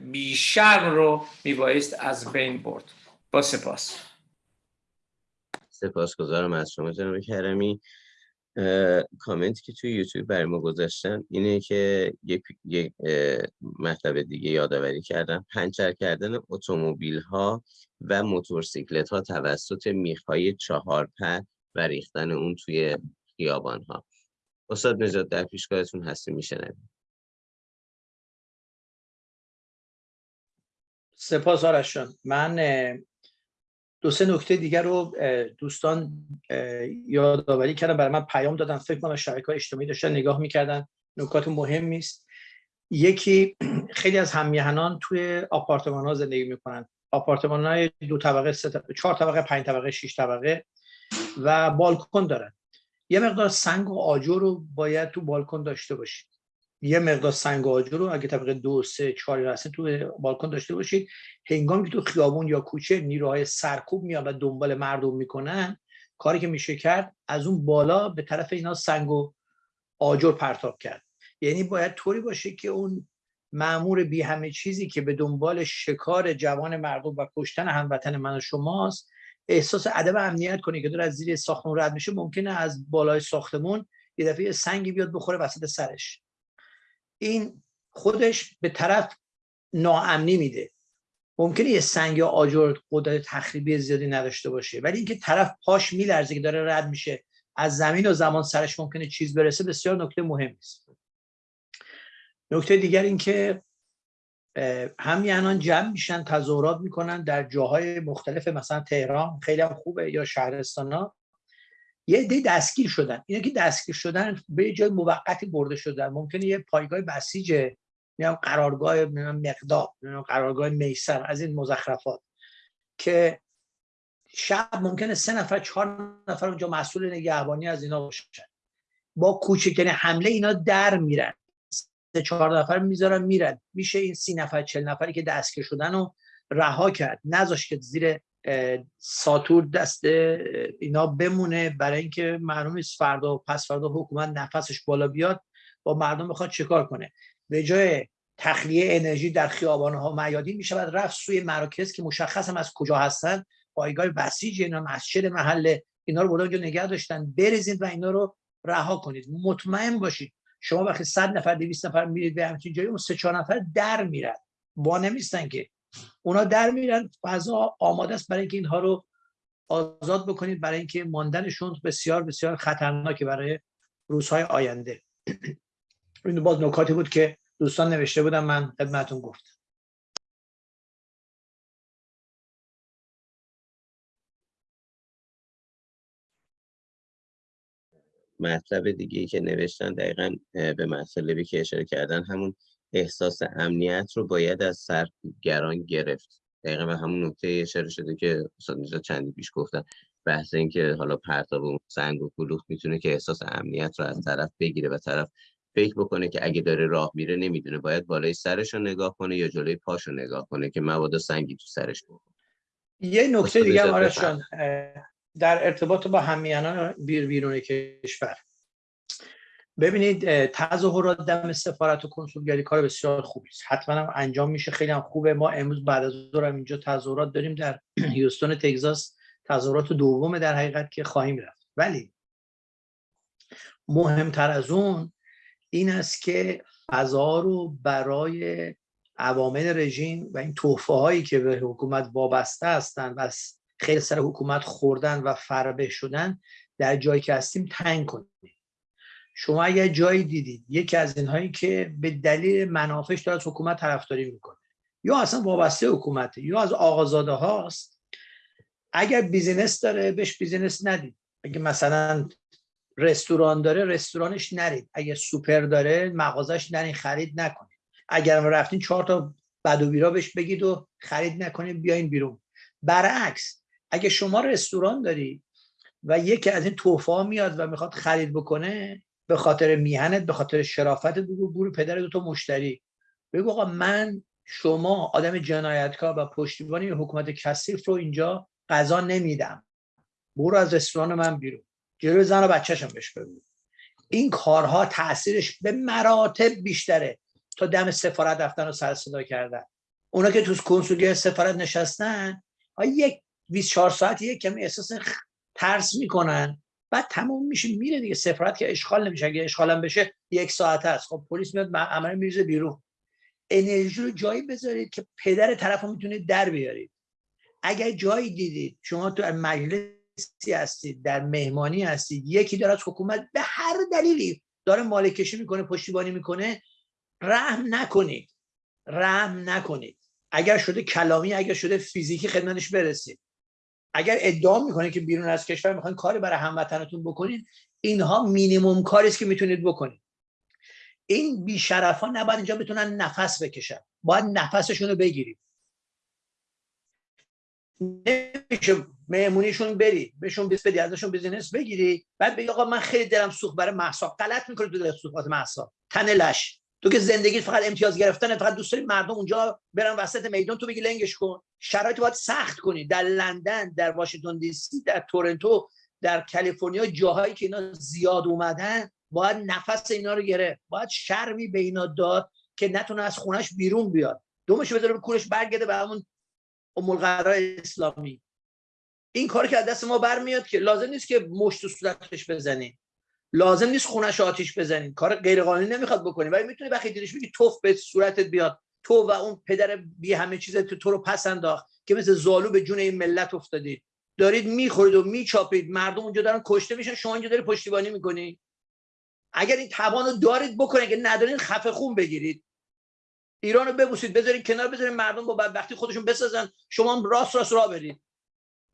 Speaker 4: بیشر رو میبایست از بین برد. با سپاس.
Speaker 1: سپاس گذارم از شما جناب کرمی. کامنتی که توی یوتیوب برای ما گذاشتن اینه که یک, یک مطلب دیگه یادآوری کردم. پنچر کردن اتومبیل ها و موتورسیکلت ها توسط میخ های چهار پر و ریختن اون توی خیابان ها استاد نجات در پیشگاهتون هستی میشنویم.
Speaker 2: سپاس آرشان. من دو سه نکته دیگر رو دوستان یادآوری کردن برای من پیام دادن. فکر کنم شبکه های اجتماعی داشتن نگاه می‌کردن. نکات مهمی است یکی خیلی از همیهنان توی آپارتمان ها زندگی می‌کنن. آپارتمان های دو طبقه سه طبقه چهار طبقه پنج طبقه شش طبقه و بالکن دارن. یه مقدار سنگ و آجر رو باید تو بالکن داشته باشید. یه مقدار سنگ و آجر رو اگه طبقه دو سه چهار هستن تو بالکن داشته باشید هنگامی که تو خیابون یا کوچه نیروهای سرکوب میان و دنبال مردم می‌کنن کاری که میشه کرد از اون بالا به طرف اینا سنگ و آجر پرتاب کرد. یعنی باید طوری باشه که اون معمور بی همه چیزی که به دنبال شکار جوان مردم و کشتن هموطن من و شماست احساس ادب امنیت کنه که داره از زیر ساختمون رد میشه ممکنه از بالای ساختمون یه دفعه سنگی بیاد بخوره وسط سرش. این خودش به طرف ناامنی میده. ممکنه یه سنگ یا آجر قدرت تخریبی زیادی نداشته باشه ولی اینکه طرف پاش میلرزه که داره رد میشه از زمین و زمان سرش ممکنه چیز برسه بسیار نکته مهمی است نکته دیگر اینکه همیانان جمع میشن تظاهرات می‌کنن در جاهای مختلف مثلا تهران خیلی خوبه یا شهرستان ها یه عده دستگیر شدن. اینا که دستگیر شدن به جای موقتی برده شدن. ممکنه یه پایگاه بسیج میام قرارگاه مقدار قرارگاه میسر از این مزخرفات که شب ممکنه سه نفر چهار نفر اونجا مسئول نگهبانی از اینا باشن. با کوچکترین حمله اینا در میرن. سه چهار نفر می‌ذارن میرن. میشه این سی نفر چل نفری که دستگیر شدن رو رها کرد. نذاشت که زیر ساتور دست اینا بمونه برای اینکه معلوم نیست فردا و پس فردا حکومت نفسش بالا بیاد با مردم بخواد چیکار کنه؟ به جای تخلیه انرژی در خیابان ها میادین میشه بعد رفت سوی مراکز که مشخص هم از کجا هستن پایگاه بسیج اینا مسجد محل اینا رو بردن نگه داشتن بریزید و اینا رو رها کنید. مطمئن باشید شما وقتی 100 نفر 200 نفر میرید به همچین جایی اون سه چهار نفر در میرن. با نمیستن که اونا در میرن فضا آماده است برای اینکه اینها رو آزاد بکنید برای اینکه ماندنشون بسیار بسیار خطرناکه برای روزهای آینده. این باز نکاتی بود که دوستان نوشته بودم من خدمتون گفتم.
Speaker 1: مطلب دیگه که نوشتن دقیقا به مطلبی که اشاره کردن همون احساس امنیت رو باید از سرگران گرفت. دقیقا به همون نکته اشاره شده که استاد نجات چندی پیش گفتن. بحث این که حالا پرتاب و سنگ و کلوخ می‌تونه که احساس امنیت رو از طرف بگیره و طرف فکر بکنه که اگه داره راه میره نمی‌دونه. باید بالای سرش رو نگاه کنه یا جلوی پاش رو نگاه کنه که مبادا سنگی تو سرش بکنه
Speaker 2: یه نکته دیگه هم در ارتباط با همیانان بیر بیرون کشور. ببینید تظاهرات دم سفارت و کنسولگری کار بسیار خوبی است. حتما هم انجام میشه خیلی هم خوبه. ما امروز بعد از ظهر اینجا تظاهرات داریم در هیوستون تگزاس. تظاهرات دوم در حقیقت که خواهیم رفت. ولی مهمتر از اون این است که فضا رو برای عوامل رژیم و این توفه هایی که به حکومت وابسته هستند و خیلی سر حکومت خوردن و فربه شدن در جایی که هستیم تنگ کنیم. شما اگر جایی دیدید یکی از اینهایی که به دلیل منافعش داره از حکومت طرفداری می‌کنه یا اصلا وابسته حکومته یا از آقازاده هاست اگر business داره بهش business ندید. اگه مثلا رستوران داره رستورانش نرید. اگه سوپر داره مغازش نرید خرید نکنید. اگر رفتین چهار تا بد و بیراه بهش بگید و خرید نکنید بیاین بیرون. برعکس اگه شما رستوران داری و یکی از این توفا میاد و می‌خواد خرید بکنه به خاطر میهنت به خاطر شرافت بگو گور پدر دو تا مشتری. بگو آقا من شما آدم جنایتکار و پشتیبانی حکومت کثیف رو اینجا غذا نمیدم. برو از رستوران من بیرون. جلوی زن و بچهشم بهش بگو. این کارها تاثیرش به مراتب بیشتره تا دم سفارت رفتن و سر صدا کردن. اونا که تو کنسولی سفارت نشستن یک 24 ساعت یک کمی احساس ترس می‌کنن. بعد تموم میشه میره دیگه. سفارت که اشغال نمیشه. اگه اشغالم بشه یک ساعت هست. خب پلیس میاد عمل میریزه بیرون. انرژی رو جایی بذارید که پدر طرف رو می‌تونید در بیارید. اگر جایی دیدید شما تو مجلسی هستید در مهمانی هستید یکی داره از حکومت به هر دلیلی داره مالکشی می‌کنه پشتیبانی می‌کنه رحم نکنید. رحم نکنید. اگر شده کلامی اگر شده فیزیکی خدمتش برسید. اگر ادعا می‌کنه که بیرون از کشور می‌خواین کاری برای هموطنتون بکنید اینها مینیموم کاری است که می‌تونید بکنید این بیشرف ها نباید اینجا بتونن نفس بکشن. باید نفسشون رو بگیرید نمیشه مهمونیشون برید بهشون business بدی ازشون business بگیری بعد بگی آقا من خیلی دلم سوخت برای مهسا غلط می‌کنه تو دل سوخت مهسا تن لش. تو که زندگی فقط امتیاز گرفتن فقط دوست داری مردم اونجا برن وسط میدان تو بگی لنگش کن. شرایط باید سخت کنی. در لندن در واشنگتن دی سی در تورنتو در کالیفرنیا جاهایی که اینا زیاد اومدن باید نفس اینا رو گرفت. باید شرمی به اینا داد که نتونه از خونش بیرون بیاد. دومش بذاره به کورش برگرده به همون ام اسلامی. این کاری که از دست ما برمیاد که لازم نیست که مشت و صورتش بزنی. لازم نیست خونش آتیش بزنین کار غیر قانونی نمی‌خواد بکنی. ولی می‌تونی وقتی دیدش بگی توف به صورتت بیاد. تو و اون پدر بی همه چیز تو, تو رو پس انداخت که مثل زالو به جون این ملت افتادید دارید می‌خورید و میچاپید. مردم اونجا دارن کشته میشن. شما اینجا داری پشتیبانی می‌کنی. اگر این توان دارید بکنید. که ندارین خفه خون بگیرید. ایران رو ببوسید. بذارید کنار. بذارید مردم با بدبختی خودشون بسازن. شما راست راست راه برید.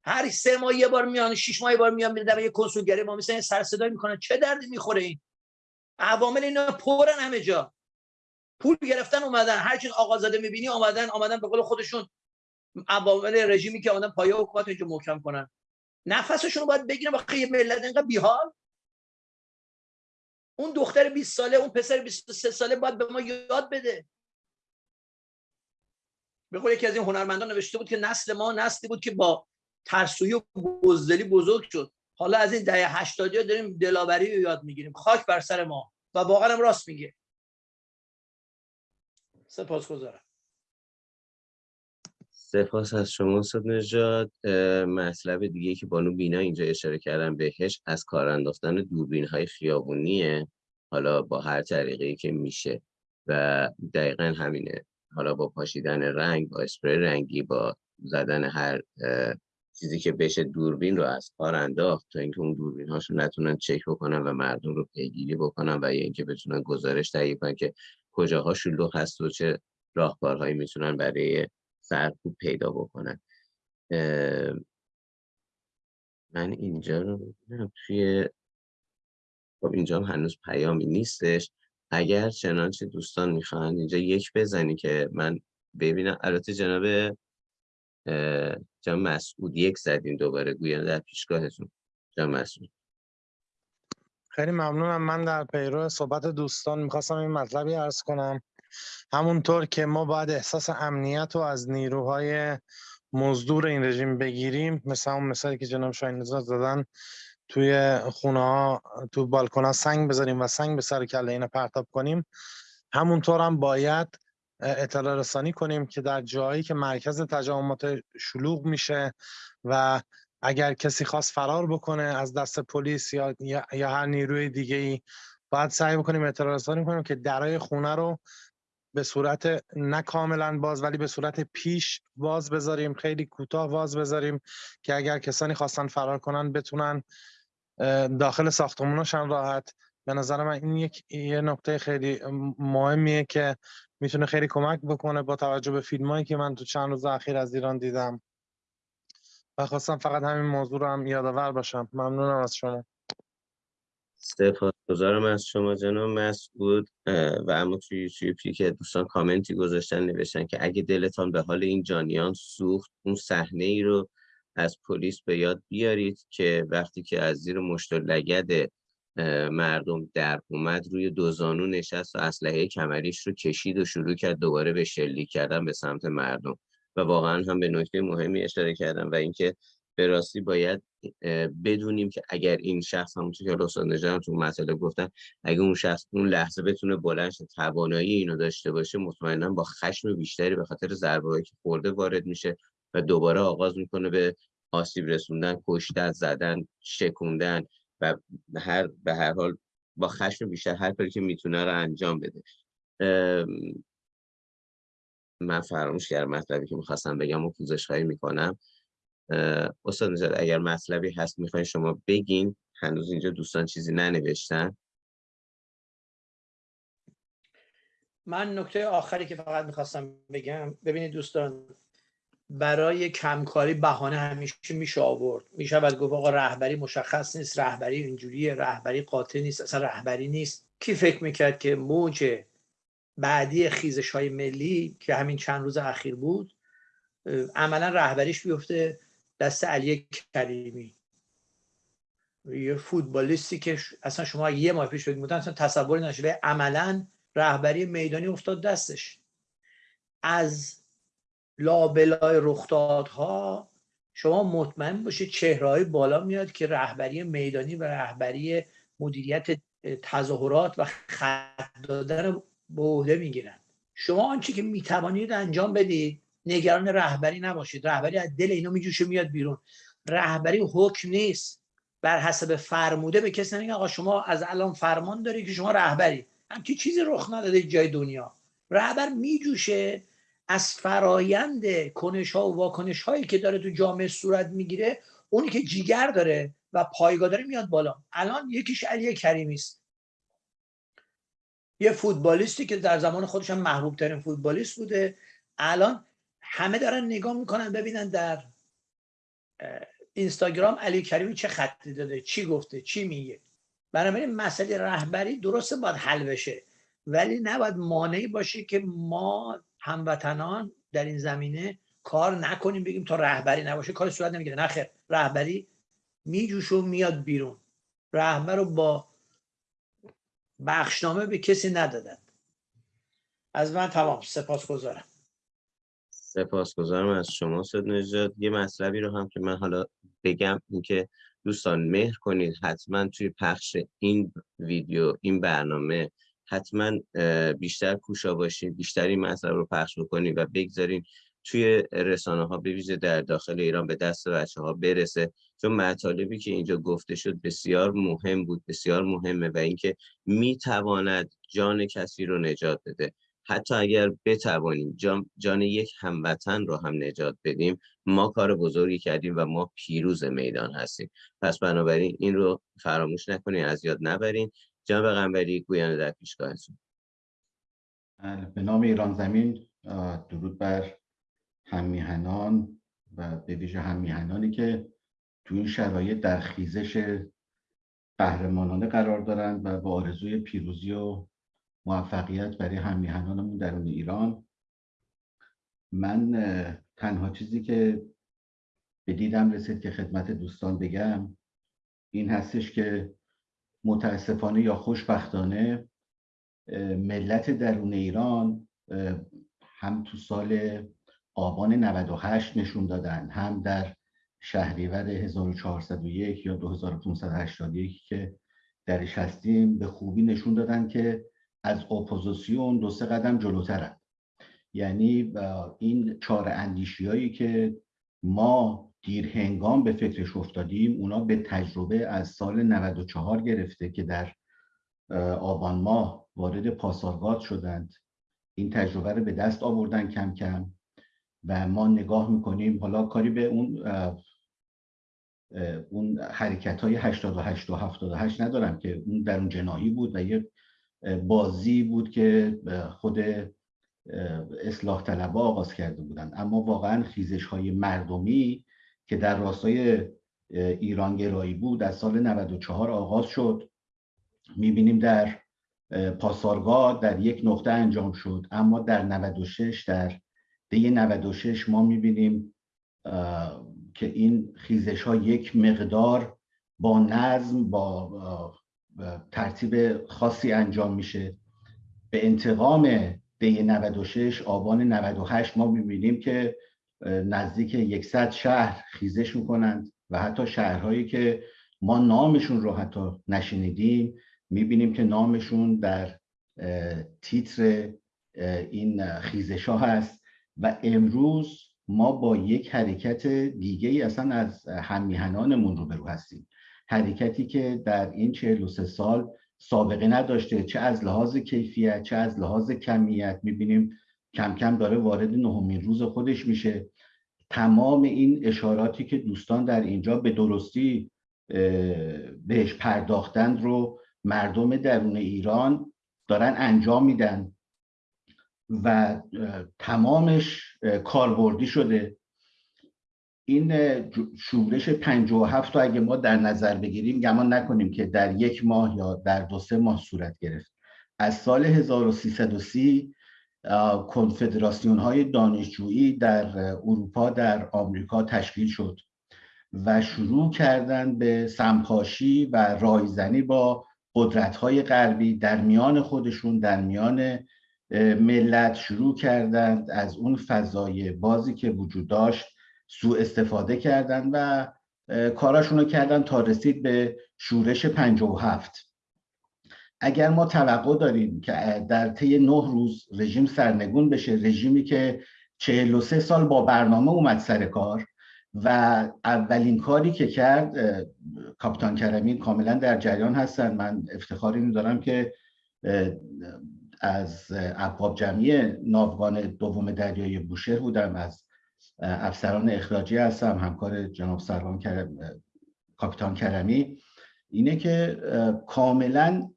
Speaker 2: هر سه ماه یه بار میان شش ماه یه بار میان میره یه کنسولگری ما مثلا سر صدا می‌کنن. چه دردی می‌خوره این؟ عوامل اینا پرن همه جا. پول گرفتن اومدن. هر چیز آقازاده می‌بینی اومدن اومدن به قول خودشون عوامل رژیمی که اومدن پایه حکومت اینجا محکم کنن. نفسشون رو باید بگیرن با یه ملت اینقدر بیحال. اون دختر 20 ساله اون پسر 23 ساله باید به ما یاد بده. به قول یکی از این هنرمندان نوشته بود که نسل ما نسلی بود که با ترسویی و بزدلی بزرگ شد. حالا از این دهه 80 داریم دلاوری رو یاد می‌گیریم. خاک بر سر ما. و واقعا هم راست میگه. سپاسگزارم.
Speaker 1: سپاس از شما صد نجات مطلب دیگه که بانو بینا اینجا اشاره کردن بهش از کار انداختن دوربین های خیابونیه. حالا با هر طریقی که میشه. و دقیقا همینه. حالا با پاشیدن رنگ با اسپری رنگی با زدن هر چیزی که بشه دوربین رو از کار انداخت تا اینکه اون دوربین هاشو نتونن چک بکنن و مردم رو پیگیری بکنن و یا اینکه بتونن گزارش تهیه کنن که کجاها شلوغ هست و چه راهکارهایی می‌تونن برای سرکوب پیدا بکنن. من اینجا رو ببینم توی خب اینجا هم هنوز پیامی نیستش. اگر چنانچه دوستان می‌خواهند اینجا یک بزنی که من ببینم. البته جناب جناب مسعود یک زدین دوباره گویا در پیشگاهتون. جناب مسعود.
Speaker 5: خیلی ممنونم. من در پیرو صحبت دوستان می‌خواستم این مطلبی ارز کنم. همونطور که ما باید احساس امنیت رو از نیروهای مزدور این رژیم بگیریم مثل اون مثالی که جناب شاین زدن توی خونه ها تو بالکن ها سنگ بذاریم و سنگ به سر کله اینا پرتاب کنیم. همونطور هم باید اطلاع رسانی کنیم که در جایی که مرکز تجمعات شلوغ میشه و اگر کسی خواست فرار بکنه از دست پلیس یا, یا هر نیروی دیگه ای باید سعی بکنیم اطلاع رسانی کنیم که درای خونه رو به صورت نه کاملا باز ولی به صورت پیش باز بذاریم خیلی کوتاه باز بذاریم که اگر کسانی خواستن فرار کنن بتونن داخل ساختمونشان راحت به نظر من این یک یه نکته خیلی مهمیه که می‌تونه خیلی کمک بکنه با توجه به فیلم هایی که من تو چند روز اخیر از ایران دیدم. و خواستم فقط همین موضوع رو هم یادآور باشم. ممنونم از شما.
Speaker 1: سپاسگزارم از شما جناب مسعود و اما توی یوتیوبی که دوستان کامنتی گذاشتن نوشتن که اگه دلتان به حال این جانیان سوخت اون صحنه ای رو از پلیس به یاد بیارید که وقتی که از زیر مشت لگد مردم در اومد روی دو زانو نشست و اسلحه کمریش رو کشید و شروع کرد دوباره به شلیک کردن به سمت مردم و واقعا هم به نکته مهمی اشاره کردم و اینکه به راستی باید بدونیم که اگر این شخص همونطور که استاد نژاد تو مسئله گفتن اگر اون شخص اون لحظه بتونه بلند توانایی اینو داشته باشه مطمئنا با خشم بیشتری به خاطر ضربه‌ای که خورده وارد میشه و دوباره آغاز می‌کنه به آسیب رسوندن کشتن زدن شکوندن و هر به هر حال با خشم بیشتر هر کاری که می‌تونه رو انجام بده. من فراموش کردم مطلبی که می‌خواستم بگم و پوزش خواهی می‌کنم استاد نجات اگر مطلبی هست می‌خواین شما بگین. هنوز اینجا دوستان چیزی ننوشتن.
Speaker 2: من نکته آخری که فقط می‌خواستم بگم. ببینید دوستان برای کمکاری بهانه همیشه میشه آورد. میشه گفت آقا رهبری مشخص نیست رهبری اینجوریه رهبری قاطع نیست اصلا رهبری نیست. کی فکر می‌کرد که موج بعدی خیزش های ملی که همین چند روز اخیر بود عملا رهبریش بیفته دست علی کریمی. یه فوتبالیستی که اصلا شما یه ماه پیش فکر اصلا تصور نشده عملا رهبری میدانی افتاد دستش. از لابلای رخدادها شما مطمئن باشید چهرهای بالا میاد که رهبری میدانی و رهبری مدیریت تظاهرات و خط دادن به عهده می‌گیرن شما آنچه که می‌توانید انجام بدید نگران رهبری نباشید. رهبری از دل اینو میجوشه میاد بیرون. رهبری حکم نیست. بر حسب فرموده به کسی نمیگه آقا شما از الان فرمان داری که شما رهبری. همچی چیزی رخ نداده جای دنیا. رهبر میجوشه از فرایند کنش ها و واکنش هایی که داره تو جامعه صورت می‌گیره اونی که جیگر داره و پایگاه داره میاد بالا. الان یکیش علی کریمی است. یه فوتبالیستی که در زمان خودش هم محبوب ترین فوتبالیست بوده. الان همه دارن نگاه می‌کنن ببینن در اینستاگرام علی کریمی چه خطی داده چی گفته چی میگه. بنابراین مسئله رهبری درسته باید حل بشه ولی نباید مانعی باشه که ما هموطنان در این زمینه کار نکنیم بگیم تا رهبری نباشه. کار صورت نمی‌گیره. نخیر رهبری میجوش و میاد بیرون. رهبر رو با بخشنامه به کسی ندادن. از من تمام. سپاس گذارم
Speaker 1: سپاسگزارم از شما سید نجات یه مطلبی رو هم که من حالا بگم اینکه دوستان مهر کنید. حتما توی پخش این ویدیو این برنامه حتما بیشتر کوشا باشید بیشتر این مطلب رو پخش بکنید و بگذارین توی رسانه ها در داخل ایران به دست بچه ها برسه. چون مطالبی که اینجا گفته شد بسیار مهم بود بسیار مهمه و اینکه می‌تواند جان کسی رو نجات بده. حتی اگر بتوانیم جان, جان یک هموطن رو هم نجات بدیم ما کار بزرگی کردیم و ما پیروز میدان هستیم. پس بنابراین این رو فراموش نکنید از یاد نبرین. جناب قنبری گویان در پیشگاهتون.
Speaker 3: بله، به نام ایران زمین درود بر همیهنان و به ویژه همیهنانی که تو این شرایط در خیزش قهرمانانه قرار دارند و با آرزوی پیروزی و موفقیت برای همیهنانمون درون ایران. من تنها چیزی که به دیدم رسید که خدمت دوستان بگم این هستش که متاسفانه یا خوشبختانه ملت درون ایران هم تو سال آبان 98 نشون دادن هم در شهریور 1401 یا 2581 که درش هستیم به خوبی نشون دادن که از اپوزیسیون دو سه قدم جلوترن. یعنی این چاره اندیشی هایی که ما دیر هنگام به فکرش افتادیم اونا به تجربه از سال 94 گرفته که در آبان ماه وارد پاسارگاد شدند. این تجربه رو به دست آوردن کم کم و ما نگاه می‌کنیم حالا کاری به اون اون حرکت های 88 و 78 ندارم که اون در اون جناهی بود و یه بازی بود که خود اصلاح طلبه آغاز کرده بودن. اما واقعا خیزش های مردمی که در راستای ایران گرایی بود از سال 94 آغاز شد. می‌بینیم در پاسارگاه در یک نقطه انجام شد. اما در 96 در دی 96 ما می‌بینیم که این خیزش ها یک مقدار با نظم با ترتیب خاصی انجام میشه. به انتقام دی 96 آبان 98 ما می‌بینیم که نزدیک 100 شهر خیزش می‌کنند و حتی شهرهایی که ما نامشون رو حتی نشنیدیم می‌بینیم که نامشون در تیتر این خیزش ها هست و امروز ما با یک حرکت دیگه ای اصلا از همیهنانمون رو برو هستیم. حرکتی که در این 43 سال سابقه نداشته چه از لحاظ کیفیت چه از لحاظ کمیت می‌بینیم کم کم داره وارد نهمین روز خودش میشه. تمام این اشاراتی که دوستان در اینجا به درستی بهش پرداختند رو مردم درون ایران دارن انجام میدن و تمامش کاربردی شده. این شورش 57 رو اگه ما در نظر بگیریم گمان نکنیم که در یک ماه یا در دو سه ماه صورت گرفت. از سال 1330 کنفدراسیون های دانشجویی در اروپا در آمریکا تشکیل شد و شروع کردن به سمپاشی و رایزنی با قدرت های غربی در میان خودشون در میان ملت شروع کردند از اون فضای بازی که وجود داشت سوء استفاده کردند و کاراشون رو کردن تا رسید به شورش 57 اگر ما توقع داریم که در طی نه روز رژیم سرنگون بشه رژیمی که 43 سال با برنامه اومد سر کار و اولین کاری که کرد کاپیتان کرمی کاملا در جریان هستن. من افتخاری دارم که از ابواب جمعی ناوگان دوم دریای بوشهر بودم. از افسران اخراجی هستم همکار جناب سروان کرم، کاپیتان کرمی. اینه که کاملا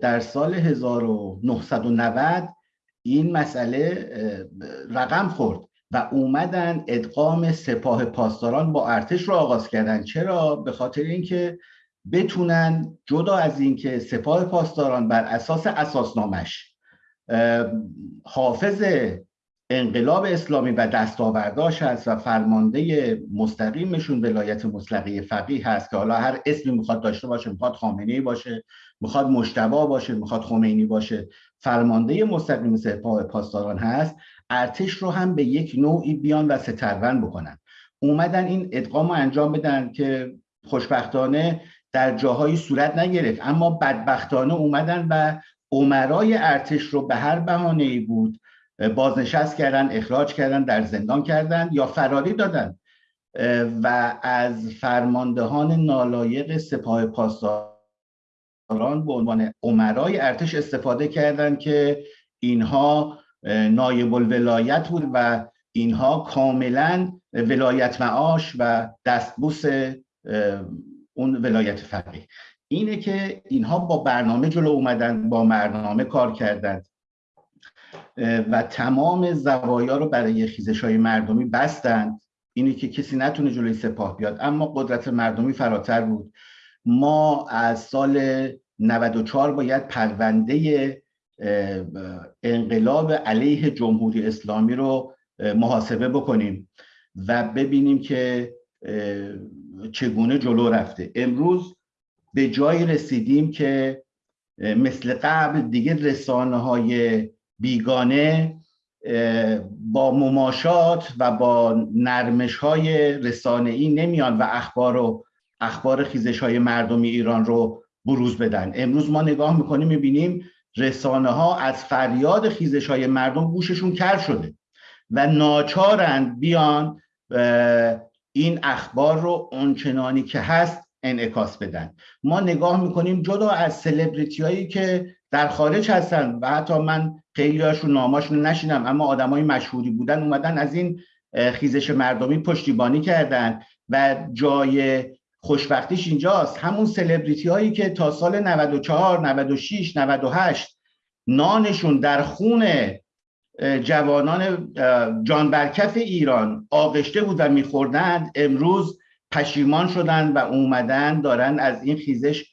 Speaker 3: در سال 1990 این مسئله رقم خورد و اومدن ادغام سپاه پاسداران با ارتش رو آغاز کردن. چرا؟ به خاطر اینکه بتونن جدا از اینکه سپاه پاسداران بر اساس اساسنامش حافظ انقلاب اسلامی و دستاورداش هست و فرمانده مستقیمشون ولایت مطلقه فقیه هست که حالا هر اسمی می‌خواد داشته باشه می‌خواد خامنه باشه می‌خواد مشتبا باشه می‌خواد خمینی باشه. فرمانده مستقیم سپاه پاسداران هست. ارتش رو هم به یک نوعی بیان و سترون بکنن. اومدن این ادغام رو انجام بدن که خوشبختانه در جاهایی صورت نگرفت. اما بدبختانه اومدن و عمرای ارتش رو به هر بهانه ای بود بازنشست کردن اخراج کردن در زندان کردن یا فراری دادن. و از فرماندهان نالایق سپاه پاسداران به عنوان عمرای ارتش استفاده کردند که اینها نایب الولایت بود و اینها کاملا ولایت معاش و دستبوس اون ولایت فقیه. اینه که اینها با برنامه جلو اومدن با برنامه کار کردند و تمام زوایا رو برای خیزش های مردمی بستند. اینه که کسی نتونه جلوی سپاه بیاد اما قدرت مردمی فراتر بود. ما از سال 94 باید پرونده انقلاب علیه جمهوری اسلامی رو محاسبه بکنیم و ببینیم که چگونه جلو رفته. امروز به جای رسیدیم که مثل قبل دیگه رسانه های بیگانه با مماشات و با نرمش های رسانه ای نمیان و اخبار و اخبار خیزش های مردمی ایران رو بروز بدن. امروز ما نگاه می‌کنیم می‌بینیم رسانه ها از فریاد خیزش های مردم گوششون کر شده و ناچارند بیان این اخبار رو اونچنانی که هست انعکاس بدن. ما نگاه می‌کنیم جدا از سلبریتی هایی که در خارج هستن و حتی من خیلی هاشون ناماشون نشینم اما آدمای مشهوری بودن اومدن از این خیزش مردمی پشتیبانی کردن و جای خوشبختیش اینجاست. همون سلبریتی هایی که تا سال 94 96 98 نانشون در خون جوانان جان برکف ایران آغشته بود و میخوردند امروز پشیمان شدن و اومدن دارن از این خیزش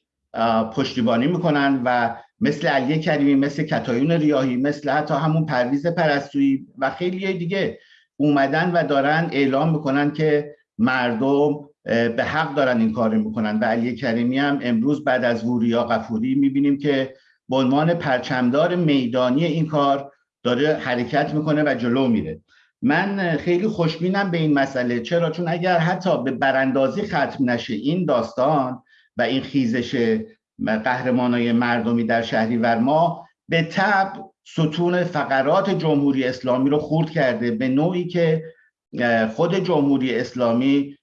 Speaker 3: پشتیبانی می‌کنن و مثل علی کریمی مثل کتایون ریاهی مثل حتی همون پرویز پرستویی و خیلی دیگه اومدن و دارن اعلام می‌کنن که مردم به حق دارن این کار می‌کنن. و علی کریمی هم امروز بعد از وریا قفوری می‌بینیم که به عنوان پرچمدار میدانی این کار داره حرکت می‌کنه و جلو میره. من خیلی خوشبینم به این مسئله. چرا؟ چون اگر حتی به براندازی ختم نشه این داستان و این خیزش قهرمانای مردمی در شهریور ما به تب ستون فقرات جمهوری اسلامی رو خورد کرده. به نوعی که خود جمهوری اسلامی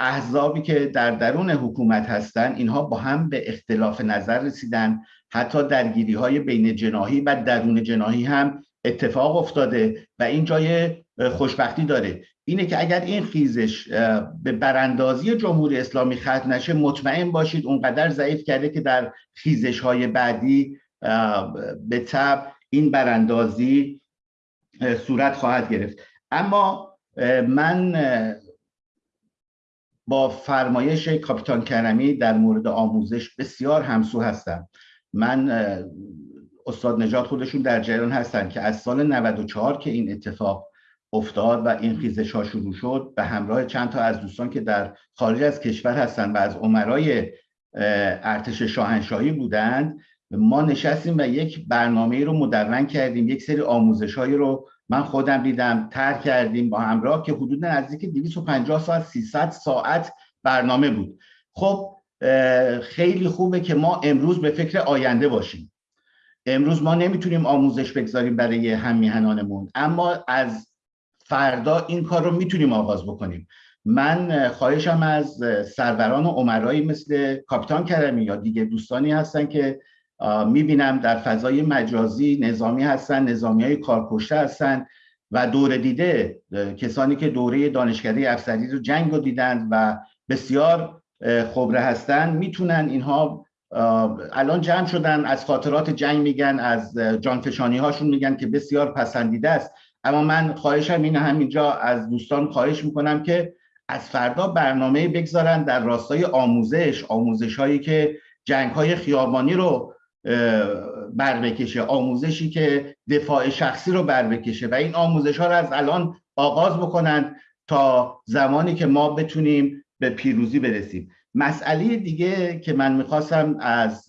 Speaker 3: احزابی که در درون حکومت هستند اینها با هم به اختلاف نظر رسیدن. حتی درگیری های بین جناهی و درون جناهی هم اتفاق افتاده و این جای خوشبختی داره. اینه که اگر این خیزش به براندازی جمهوری اسلامی ختم نشه مطمئن باشید اونقدر ضعیف کرده که در خیزش های بعدی به تب این براندازی صورت خواهد گرفت. اما من با فرمایش کاپیتان کرمی در مورد آموزش بسیار همسو هستم. من استاد نجات خودشون در جریان هستن که از سال 94 که این اتفاق افتاد و این خیزش ها شروع شد به همراه چند تا از دوستان که در خارج از کشور هستن و از عمرای ارتش شاهنشاهی بودند ما نشستیم و یک برنامه رو مدون کردیم یک سری آموزش هایی رو من خودم دیدم تر کردیم با همراه که حدود نزدیک 250 ساعت 300 ساعت برنامه بود. خب خیلی خوبه که ما امروز به فکر آینده باشیم. امروز ما نمی‌تونیم آموزش بگذاریم برای هم اما از فردا این کار رو می‌تونیم آغاز بکنیم. من خواهشم از سروران و عمرایی مثل کاپیتان کرمی یا دیگه دوستانی هستن که می‌بینم در فضای مجازی نظامی هستن نظامی های کارکشته هستن و دور دیده کسانی که دوره دانشکده افسری رو جنگ رو دیدند و بسیار خبره هستن می‌تونن اینها الان جمع شدن از خاطرات جنگ میگن از جانفشانی هاشون میگن که بسیار پسندیده است. اما من خواهشم اینه همینجا از دوستان خواهش می‌کنم که از فردا برنامه بگذارن در راستای آموزش آموزش هایی که جنگ های خیابانی رو بر بکشه آموزشی که دفاع شخصی رو بر بکشه و این آموزش ها رو از الان آغاز بکنن تا زمانی که ما بتونیم به پیروزی برسیم. مسئله دیگه که من می‌خواستم از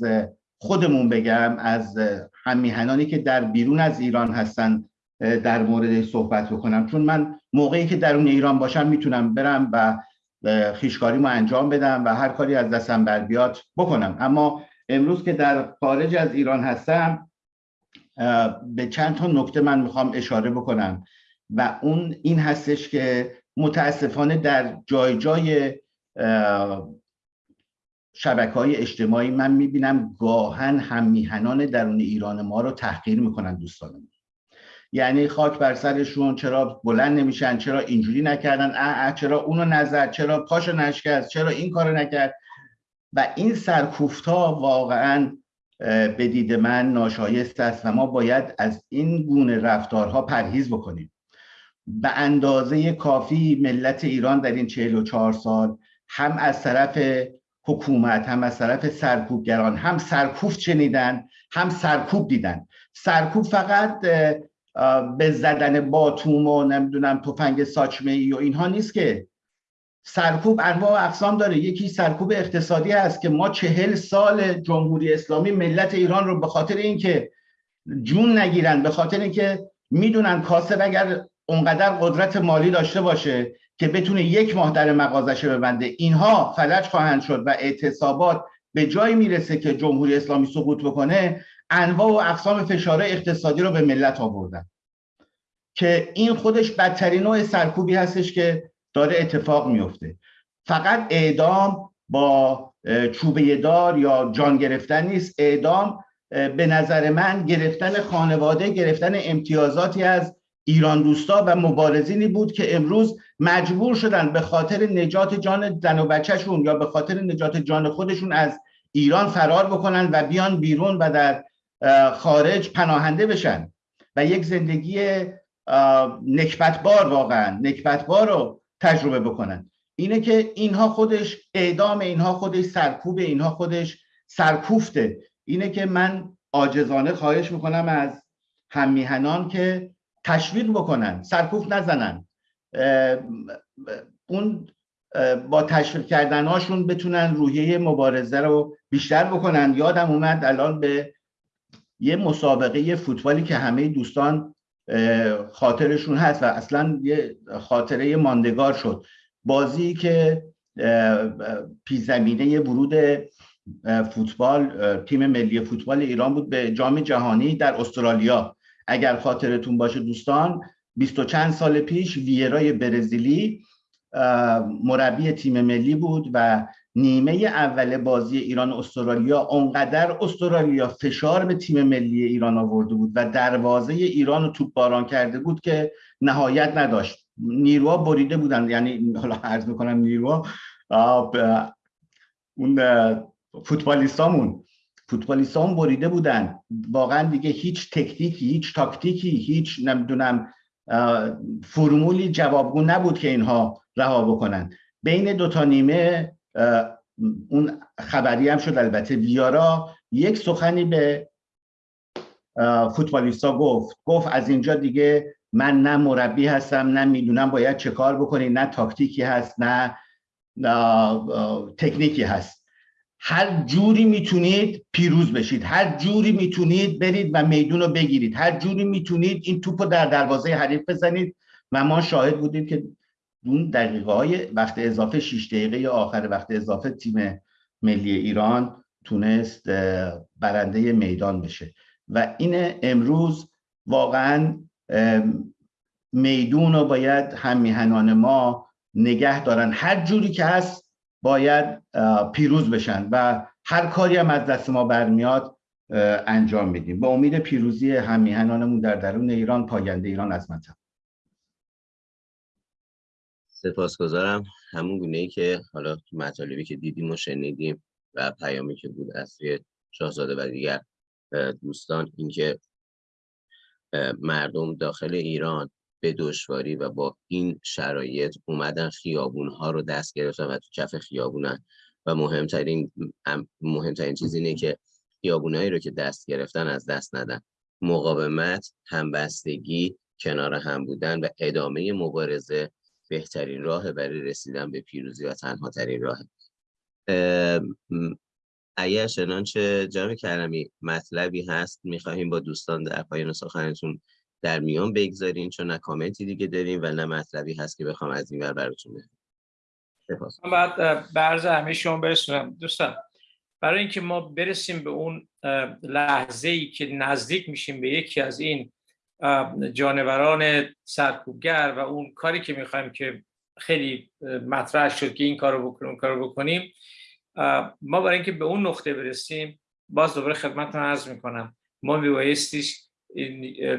Speaker 3: خودمون بگم از همیهنانی که در بیرون از ایران هستن در مورد صحبت بکنم. چون من موقعی که درون ایران باشم می‌تونم برم و خیشکاریمو انجام بدم و هر کاری از دستم بر بیاد بکنم. اما امروز که در خارج از ایران هستم به چند تا نکته من می‌خوام اشاره بکنم و اون این هستش که متاسفانه در جای جای شبکه های اجتماعی من می‌بینم گاهن هم میهنان درون ایران ما رو تحقیر می‌کنن دوستانم. یعنی خاک بر سرشون چرا بلند نمیشن چرا اینجوری نکردن اه اه چرا اونو نظر چرا پاشو نشکست چرا این کارو نکرد. و این سرکوفت ها واقعا به دید من ناشایست است و ما باید از این گونه رفتارها پرهیز بکنیم. به اندازه کافی ملت ایران در این 44 سال هم از طرف حکومت هم از طرف سرکوبگران هم سرکوب شنیدن هم سرکوب دیدن. سرکوب فقط به زدن باتوم و نمی‌دونم تفنگ ساچمه ای و اینها نیست که سرکوب انواع و اقسام داره. یکی سرکوب اقتصادی است که ما چهل سال جمهوری اسلامی ملت ایران رو به خاطر اینکه جون نگیرن به خاطر اینکه می‌دونن کاسب اگر اونقدر قدرت مالی داشته باشه که بتونه یک ماه در مغازشه ببنده. اینها فلج خواهند شد و اعتصابات به جایی می‌رسه که جمهوری اسلامی سقوط بکنه انواع و اقسام فشار اقتصادی رو به ملت آوردن. که این خودش بدترین نوع سرکوبی هستش که داره اتفاق میفته. فقط اعدام با چوبه دار یا جان گرفتن نیست. اعدام به نظر من گرفتن خانواده گرفتن امتیازاتی از ایران دوستا و مبارزینی بود که امروز مجبور شدن به خاطر نجات جان زن و بچهشون یا به خاطر نجات جان خودشون از ایران فرار بکنن و بیان بیرون و در خارج پناهنده بشن. و یک زندگی نکبتبار واقعا. نکبتبار رو تجربه بکنن. اینه که اینها خودش اعدام اینها خودش سرکوب اینها خودش سرکوفته. اینه که من آجزانه خواهش می‌کنم از هممیهنان که تشویق بکنن سرکوف نزنن. اون با تشویق کردنهاشون بتونن روحیه مبارزه رو بیشتر بکنن. یادم اومد الان به یه مسابقه فوتبالی که همه دوستان خاطرشون هست و اصلا یه خاطره ماندگار شد. بازی که پیزمینه ورود فوتبال تیم ملی فوتبال ایران بود به جام جهانی در استرالیا. اگر خاطرتون باشه دوستان بیست و چند سال پیش ویرای برزیلی مربی تیم ملی بود و نیمه اول بازی ایران استرالیا اونقدر استرالیا فشار به تیم ملی ایران آورده بود و دروازه ایران رو توپ باران کرده بود که نهایت نداشت. نیروها بریده بودن یعنی حالا عرض می‌کنم نیروها اون فوتبالیستامون. فوتبالیستامون بریده بودن. واقعا دیگه هیچ تکنیکی هیچ تاکتیکی هیچ نمی‌دونم فرمولی جوابگو نبود که اینها رها بکنن. بین دو تا نیمه اون خبری هم شد البته. ویارا یک سخنی به فوتبالیستا گفت. گفت از اینجا دیگه من نه مربی هستم نه می‌دونم باید چه کار بکنی نه تاکتیکی هست نه تکنیکی هست. هر جوری می‌تونید پیروز بشید. هر جوری می‌تونید برید و میدون رو بگیرید. هر جوری می‌تونید این توپ رو در دروازه حریف بزنید. و ما شاهد بودیم که اون دقیقه های وقت اضافه 6 دقیقه یا آخر وقت اضافه تیم ملی ایران تونست برنده میدان بشه. و این امروز واقعا میدون رو باید هم میهنان ما نگه دارن. هر جوری که هست باید پیروز بشن و هر کاری هم از دست ما برمیاد انجام میدیم با امید پیروزی هم میهنانمون در درون ایران پاینده ایران از مطلب
Speaker 1: سپاسگزارم. همون گونه ای که حالا مطالبی که دیدیم و شنیدیم و پیامی که بود از سوی شاهزاده و دیگر دوستان اینکه مردم داخل ایران به دشواری و با این شرایط اومدن خیابون ها رو دست گرفتن و تو کف خیابونن. و مهمترین مهمترین چیز اینه که خیابونایی رو که دست گرفتن از دست ندن. مقاومت همبستگی کنار هم بودن و ادامه مبارزه بهترین راه برای رسیدن به پیروزی و تنها ترین راه. اگر چنانچه جناب کرمی مطلبی هست می‌خواهیم با دوستان در پایان سخنتون در میان بگذارین چون نه کامنتی دیگه داریم و نه مطلبی هست که بخوام از این ور براتون بگم.
Speaker 4: من بعد برز همه شما برسونم. دوستان برای اینکه ما برسیم به اون لحظه ای که نزدیک میشیم به یکی از این جانوران سرکوبگر و اون کاری که می‌خوایم که خیلی مطرح شد که این کارو بکنیم کارو بکنیم ما برای اینکه به اون نقطه برسیم باز دوباره خدمتتون عرض می‌کنم. ما میبایستیش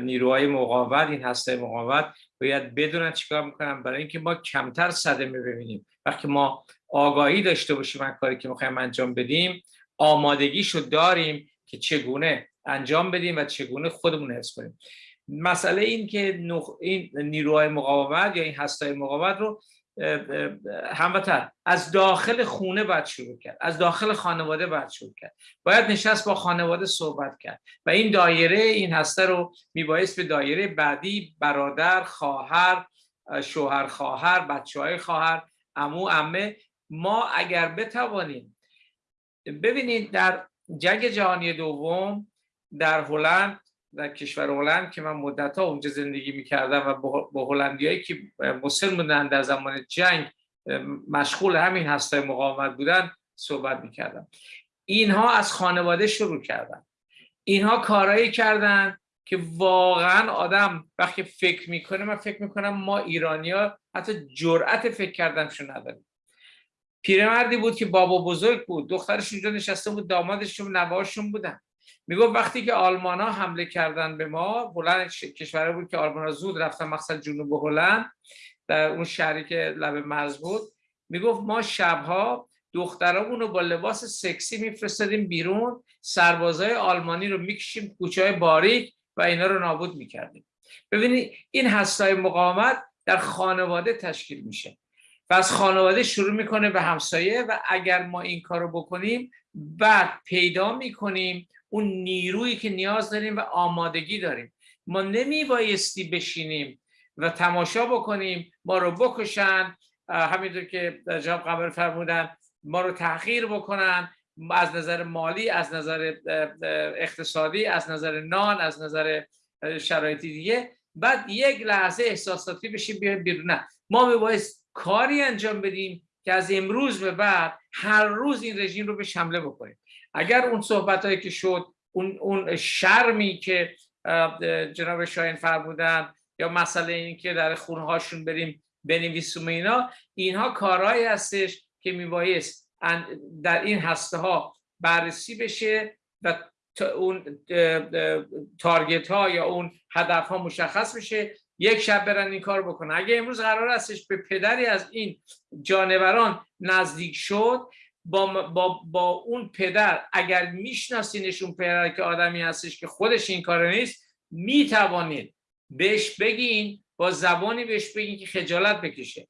Speaker 4: نیروهای مقاومت این هسته مقاومت باید بدونن چیکار می‌کنن. برای اینکه ما کمتر صدمه ببینیم. وقتی ما آگاهی داشته باشیم از کاری که می‌خوایم انجام بدیم آمادگیشو داریم که چگونه انجام بدیم و چگونه خودمون حس کنیم. مسئله این که نخ... این نیروهای مقاومت یا این هستای مقاومت رو هموطن از داخل خونه باید شروع کرد از داخل خانواده باید شروع کرد. باید نشست با خانواده صحبت کرد و این دایره این هسته رو میبایست به دایره بعدی برادر خواهر شوهر خواهر بچه های خواهر امو امه. ما اگر بتوانیم ببینید در جنگ جهانی دوم در هلند در کشور هلند که من مدت ها اونجا زندگی می‌کردم و با هلندیایی که مسلم بودن در زمان جنگ مشغول همین هستای مقاومت بودن صحبت می‌کردم. اینها از خانواده شروع کردن. اینها کارایی کردن که واقعا آدم وقتی فکر می‌کنه من فکر می‌کنم ما ایرانیا حتی جرأت فکر کردنشون نداریم. پیرمردی بود که بابا بزرگ بود دخترش اونجا نشسته بود دامادشون نواشون بودن. می‌گفت وقتی که آلمان ها حمله کردن به ما هلند کشوری بود که آلمان ها زود رفتن مقصد جنوب هلند در اون شهری که لب مرز بود. می‌گفت ما شبها دخترامون رو با لباس سکسی میفرستادیم بیرون سربازای آلمانی رو می‌کشیم کوچه های باریک و اینا رو نابود می‌کردیم. ببینید این هستای مقاومت در خانواده تشکیل میشه. و از خانواده شروع می‌کنه به همسایه و اگر ما این کار رو بکنیم بعد پیدا می‌کنیم اون نیرویی که نیاز داریم و آمادگی داریم. ما نمی بایستی بشینیم و تماشا بکنیم ما رو بکشن همینطور که جناب قمر فرمودن ما رو تحقیر بکنن از نظر مالی از نظر اقتصادی از نظر نان از نظر شرایطی دیگه. بعد یک لحظه احساساتی بشیم بیایم بیرون. نه. ما باید کاری انجام بدیم که از امروز به بعد هر روز این رژیم رو به شمله بکنیم. اگر اون صحبت هایی که شد اون, اون شرمی که جناب شاین فرمودن یا مسئله این که در خونه هاشون بریم بنویسیم اینا اینها کارهایی هستش که میبایست در این هسته ها بررسی بشه و اون تارگت ها یا اون هدف ها مشخص بشه یک شب برن این کار بکنن. اگه امروز قرار هستش به پدری از این جانوران نزدیک شد با, با, با اون پدر اگر میشناسینشون پدر که آدمی هستش که خودش این کار نیست می‌توانید بهش بگین با زبانی بهش بگین که خجالت بکشه.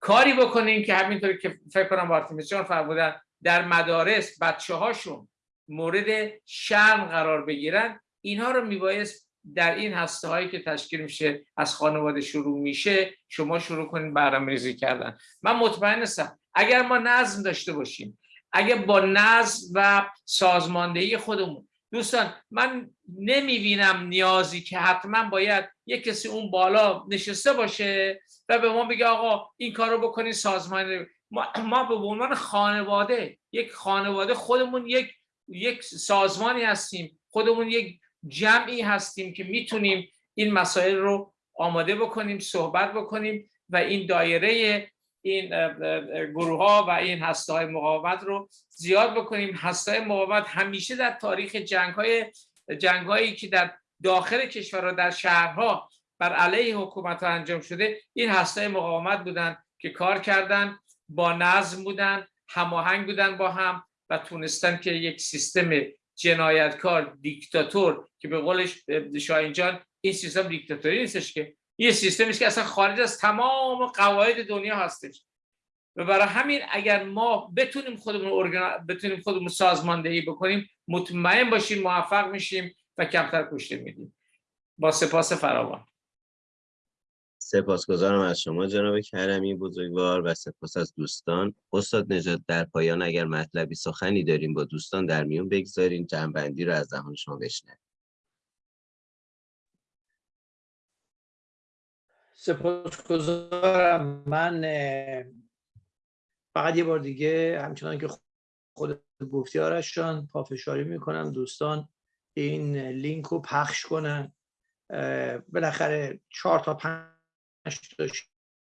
Speaker 4: کاری بکنین که همینطور که فکر کنم بارتیمیس جان فرمودن در مدارس بچه هاشون مورد شرم قرار بگیرن. اینها رو میبایست در این هسته هایی که تشکیل میشه از خانواده شروع میشه شما شروع کنید برنامه ریزی کردن. من مطمئن هستم اگر ما نظم داشته باشیم اگر با نظم و سازماندهی خودمون. دوستان من نمی‌بینم نیازی که حتما باید یک کسی اون بالا نشسته باشه و به ما بگه آقا این کار رو بکنید سازمان ما, ما به عنوان خانواده یک خانواده خودمون یک یک سازمانی هستیم. خودمون یک جمعی هستیم که می‌تونیم این مسائل رو آماده بکنیم صحبت بکنیم و این دایره این گروه ها و این هسته های مقاومت رو زیاد بکنیم. هسته های مقاومت همیشه در تاریخ جنگ های جنگ هایی که در داخل کشور و در شهرها بر علیه حکومت ها انجام شده این هسته مقاومت بودن که کار کردن با نظم بودن هماهنگ بودن با هم و تونستن که یک سیستم جنایتکار دیکتاتور که به قولش شاهین جان این سیستم دیکتاتوری نیستش که یه سیستمی که اصلا خارج از تمام قواعد دنیا هستش. و برای همین اگر ما بتونیم خودمون ارگان... بتونیم خودمون سازماندهی بکنیم مطمئن باشیم موفق میشیم و کمتر کشته میدیم. با سپاس فراوان.
Speaker 1: سپاسگزارم از شما جناب کرمی بزرگوار و سپاس از دوستان. استاد نجات در پایان اگر مطلبی سخنی داریم با دوستان در میون بگذارین. جنبندی رو از دهان شما بشنویم.
Speaker 2: سپاسگزارم. من فقط یه بار دیگه همچنان که خود گفتی آرشان پافشاری می‌کنم. دوستان این لینک رو پخش کنن. بالاخره چهار تا پنج تا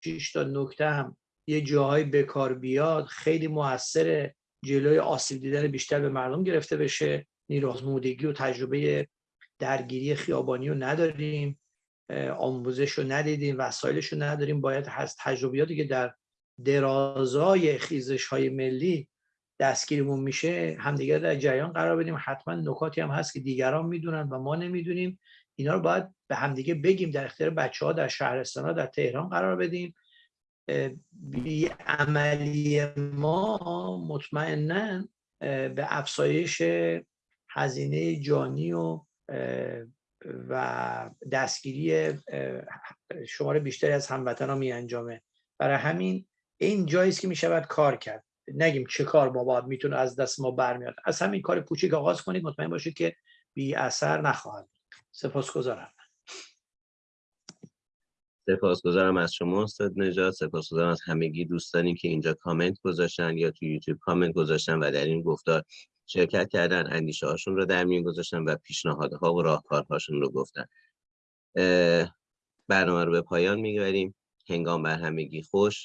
Speaker 2: شیش تا نکته هم یه جاهای بکار بیاد. خیلی موثر جلوی آسیب دیدن بیشتر به مردم گرفته بشه. نیرازمودگی و تجربه درگیری خیابانی رو نداریم. آموزش رو ندیدیم وسایلش رو نداریم. باید هست تجربیاتی که در درازای خیزش های ملی دستگیرمون میشه همدیگر در جریان قرار بدیم. حتما نکاتی هم هست که دیگران می‌دونن و ما نمی‌دونیم. اینا رو باید به همدیگه بگیم در اختیار بچه ها در شهرستان ها در تهران قرار بدیم. بی عملی ما مطمئنا به افزایش هزینه جانی و و دستگیری شماره بیشتری از هموطنان می انجامه برای همین این جاییست که می شود کار کرد. نگیم چه کار ما باید می‌تونه از دست ما برمیاد. از همین کار کوچیک آغاز کنید مطمئن باشید که بی اثر نخواهد سپاسگزارم.
Speaker 1: سپاسگزارم از شما استاد نجات سپاسگزارم از همگی دوستانی که اینجا کامنت گذاشتن یا تو یوتیوب کامنت گذاشتن و در این گفتار شرکت کردن اندیشه هاشون رو در میون گذاشتن و پیشنهادها و راهکارهاشون رو گفتن. برنامه رو به پایان می‌گذاریم هنگام بر همگی خوش.